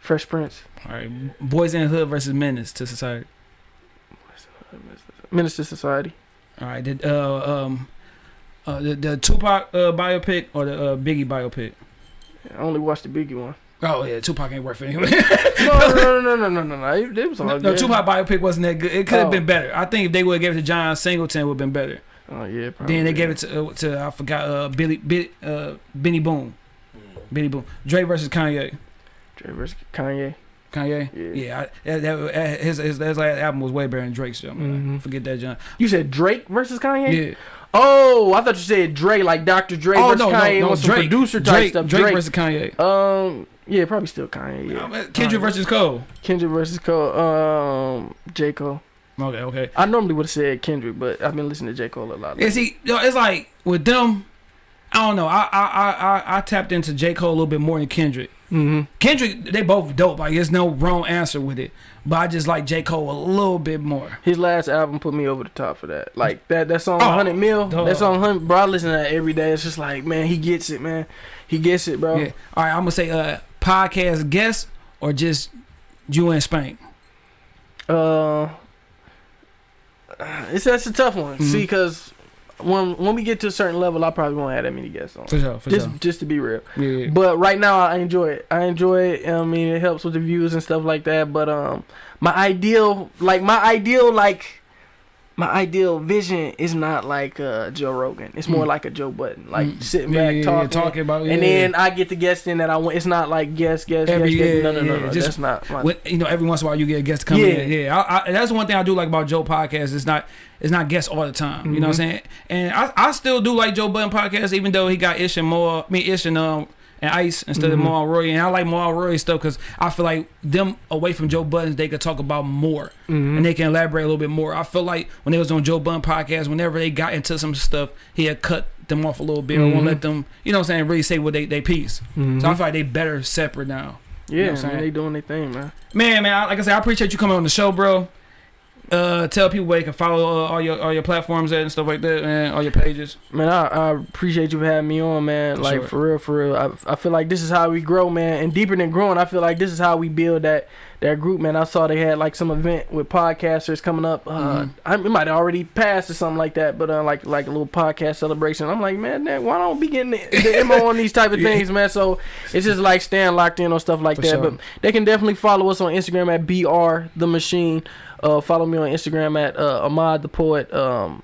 Fresh Prince. All right, Boys in the Hood versus Menace to Society. Menace to Society. All right, did uh um uh the, the Tupac uh, biopic or the uh, Biggie biopic? I only watched the Biggie one. Oh yeah, Tupac ain't worth it anyway. No, no, no, no, no, no, no. It, it was all no, good. Tupac biopic wasn't that good. It could have Oh. been better. I think if they would have gave it to John Singleton, it would have been better. Oh yeah. Probably. Then they gave it to uh, to I forgot uh Billy Billy uh Benny Boom. Benny Boom. Dre versus Kanye. Dre versus Kanye. Kanye. Yeah. Yeah, I, that, that, his, his his last album was way better than Drake's. Yo, man. Mhm. Forget that, John. You said Drake versus Kanye. Yeah. Oh, I thought you said Dre, like Dr. Dre Oh versus no, Kanye no, no. some Drake. producer type Drake, stuff. Drake, Drake. versus Kanye. um, yeah, probably still Kanye. Yeah. Kendrick Alright. versus Cole. Kendrick versus Cole. Um, J Cole. Okay, okay. I normally would have said Kendrick, but I've been listening to J Cole a lot. Yeah, see, it's like with them. I don't know. I I I I, I tapped into J Cole a little bit more than Kendrick. Mm-hmm. Kendrick, they both dope. Like, there's no wrong answer with it. But I just like J Cole a little bit more. His last album put me over the top for that. Like that that song Oh, 100 Mil. dog. That song 100 bro, I listen to that every day. It's just like, man, he gets it, man. He gets it, bro. Yeah. All right, I'm gonna say uh podcast guest or just you and Spank. Uh, it's that's a tough one. Mhm. See, because when when we get to a certain level, I probably won't have that many guests on. For sure, for Just sure. just to be real. Yeah. But right now, I enjoy it. I enjoy it. I mean, it helps with the views and stuff like that. But um, my ideal, like my ideal, like my ideal vision is not like uh Joe Rogan. It's more Mm. like a Joe Budden, like Mm. sitting Yeah, back yeah, yeah, talking. talking about. And then I get the guest in that I want. It's not like guest, guest, Every- guest, No, no, no, no. just That's not. My, When, you know, every once in a while you get a guest come Yeah. in. Yeah, I, I, that's one thing I do like about Joe podcast. It's not it's not guests all the time. You know what I'm Mhm. saying? And I, I still do like Joe Budden podcast, even though he got Ish and more, me Ish and um and Ice instead Mhm. of Maul Roy. And I like Maul Roy stuff because I feel like them away from Joe Budden, they could talk about more Mhm. and they can elaborate a little bit more. I feel like when they was on Joe Budden podcast, whenever they got into some stuff, he had cut them off a little bit or won't Mhm. let them, you know what I'm saying, really say what they they piece. Mhm. So I feel like they better separate now. yeah, know what I'm man, saying? they doing their thing, man. Man, man, I- like I said, I appreciate you coming on the show, bro. Uh, tell people where they can follow uh, all your all your platforms at and stuff like that, and all your pages. Man, I, I appreciate you having me on, man. For like sure. for real, for real. I, I feel like this is how we grow, man. And deeper than growing, I feel like this is how we build that that group, man. I saw they had like some event with podcasters coming up. Uh, Mhm. I, it might have already passed or something like that, but uh, like like a little podcast celebration. I'm like, man, man why don't we get the, the MO on these type of Yeah. things, man? So it's just like staying locked in on stuff like For that. sure. But they can definitely follow us on Instagram at br the machine. Uh, follow me on Instagram at uh, Ahmad the Poet. Um,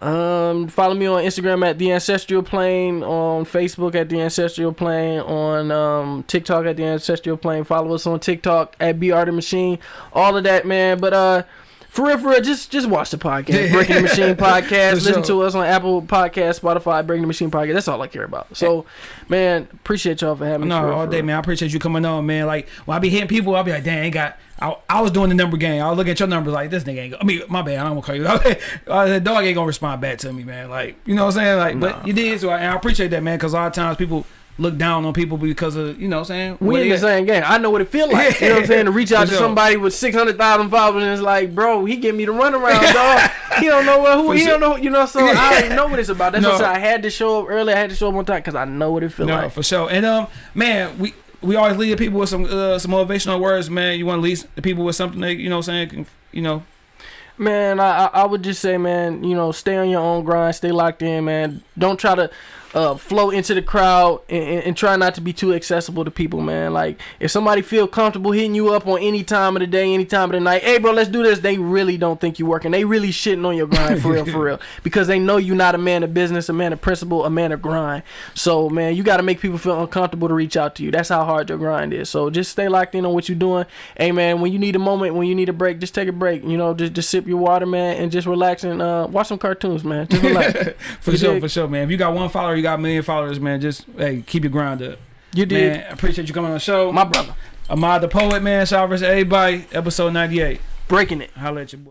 um, follow me on Instagram at the Ancestral Plane, on Facebook at the Ancestral Plane, on um, TikTok at the Ancestral Plane. Follow us on TikTok at BR the Machine. All of that, man. But uh, for real, for real, just just watch the podcast, Breaking the Machine podcast. Listen sure. to us on Apple Podcast, Spotify, Breaking the Machine podcast. That's all I care about. So, man, appreciate y'all for having me. No, for real, all day, real. man. I appreciate you coming on, man. Like when I be hitting people, I'll be like, dang, I ain't got. I, I was doing the number game. I was looking at your numbers like this nigga ain't. Go, I mean, my bad. I don't want to call you. uh, the dog ain't gonna respond back to me, man. Like you know what I'm saying? Like, Nah. but you did, so I, and I appreciate that, man. Because a lot of times people look down on people because of you know what I'm saying. We in the same game. I know what it feel like. You know what I'm saying? To reach out to somebody with six hundred thousand followers and it's like, bro, he give me the runaround, dog. He don't know what who. For He sure. don't know. You know. So I already know what it's about. That's No. what I said. I had to show up early. I had to show up on time because I know what it feel No, like. for sure. And um, man, we we always lead the people with some uh, some motivational words, man. You want to lead the people with something they, you know, saying, you know. Man, I I would just say, man, you know, stay on your own grind, stay locked in, man. Don't try to uh, flow into the crowd and, and, and try not to be too accessible to people, man. Like, if somebody feel comfortable hitting you up on any time of the day, any time of the night, hey, bro, let's do this. They really don't think you working. They really shitting on your grind for real, for real, because they know you're not a man of business, a man of principle, a man of grind. So, man, you got to make people feel uncomfortable to reach out to you. That's how hard your grind is. So, just stay locked in on what you're doing. Hey, man, when you need a moment, when you need a break, just take a break. You know, just just sip your water, man, and just relax and uh, watch some cartoons, man. Just relax. for You sure, dig? for sure, man. If you got one follower, you got a million followers, man. Just hey, keep your grind up. You did. Man, I appreciate you coming on the show. My brother. Ahmad the Poet, man. Shout out to everybody. Episode 98. Breaking it. Holla at your boy.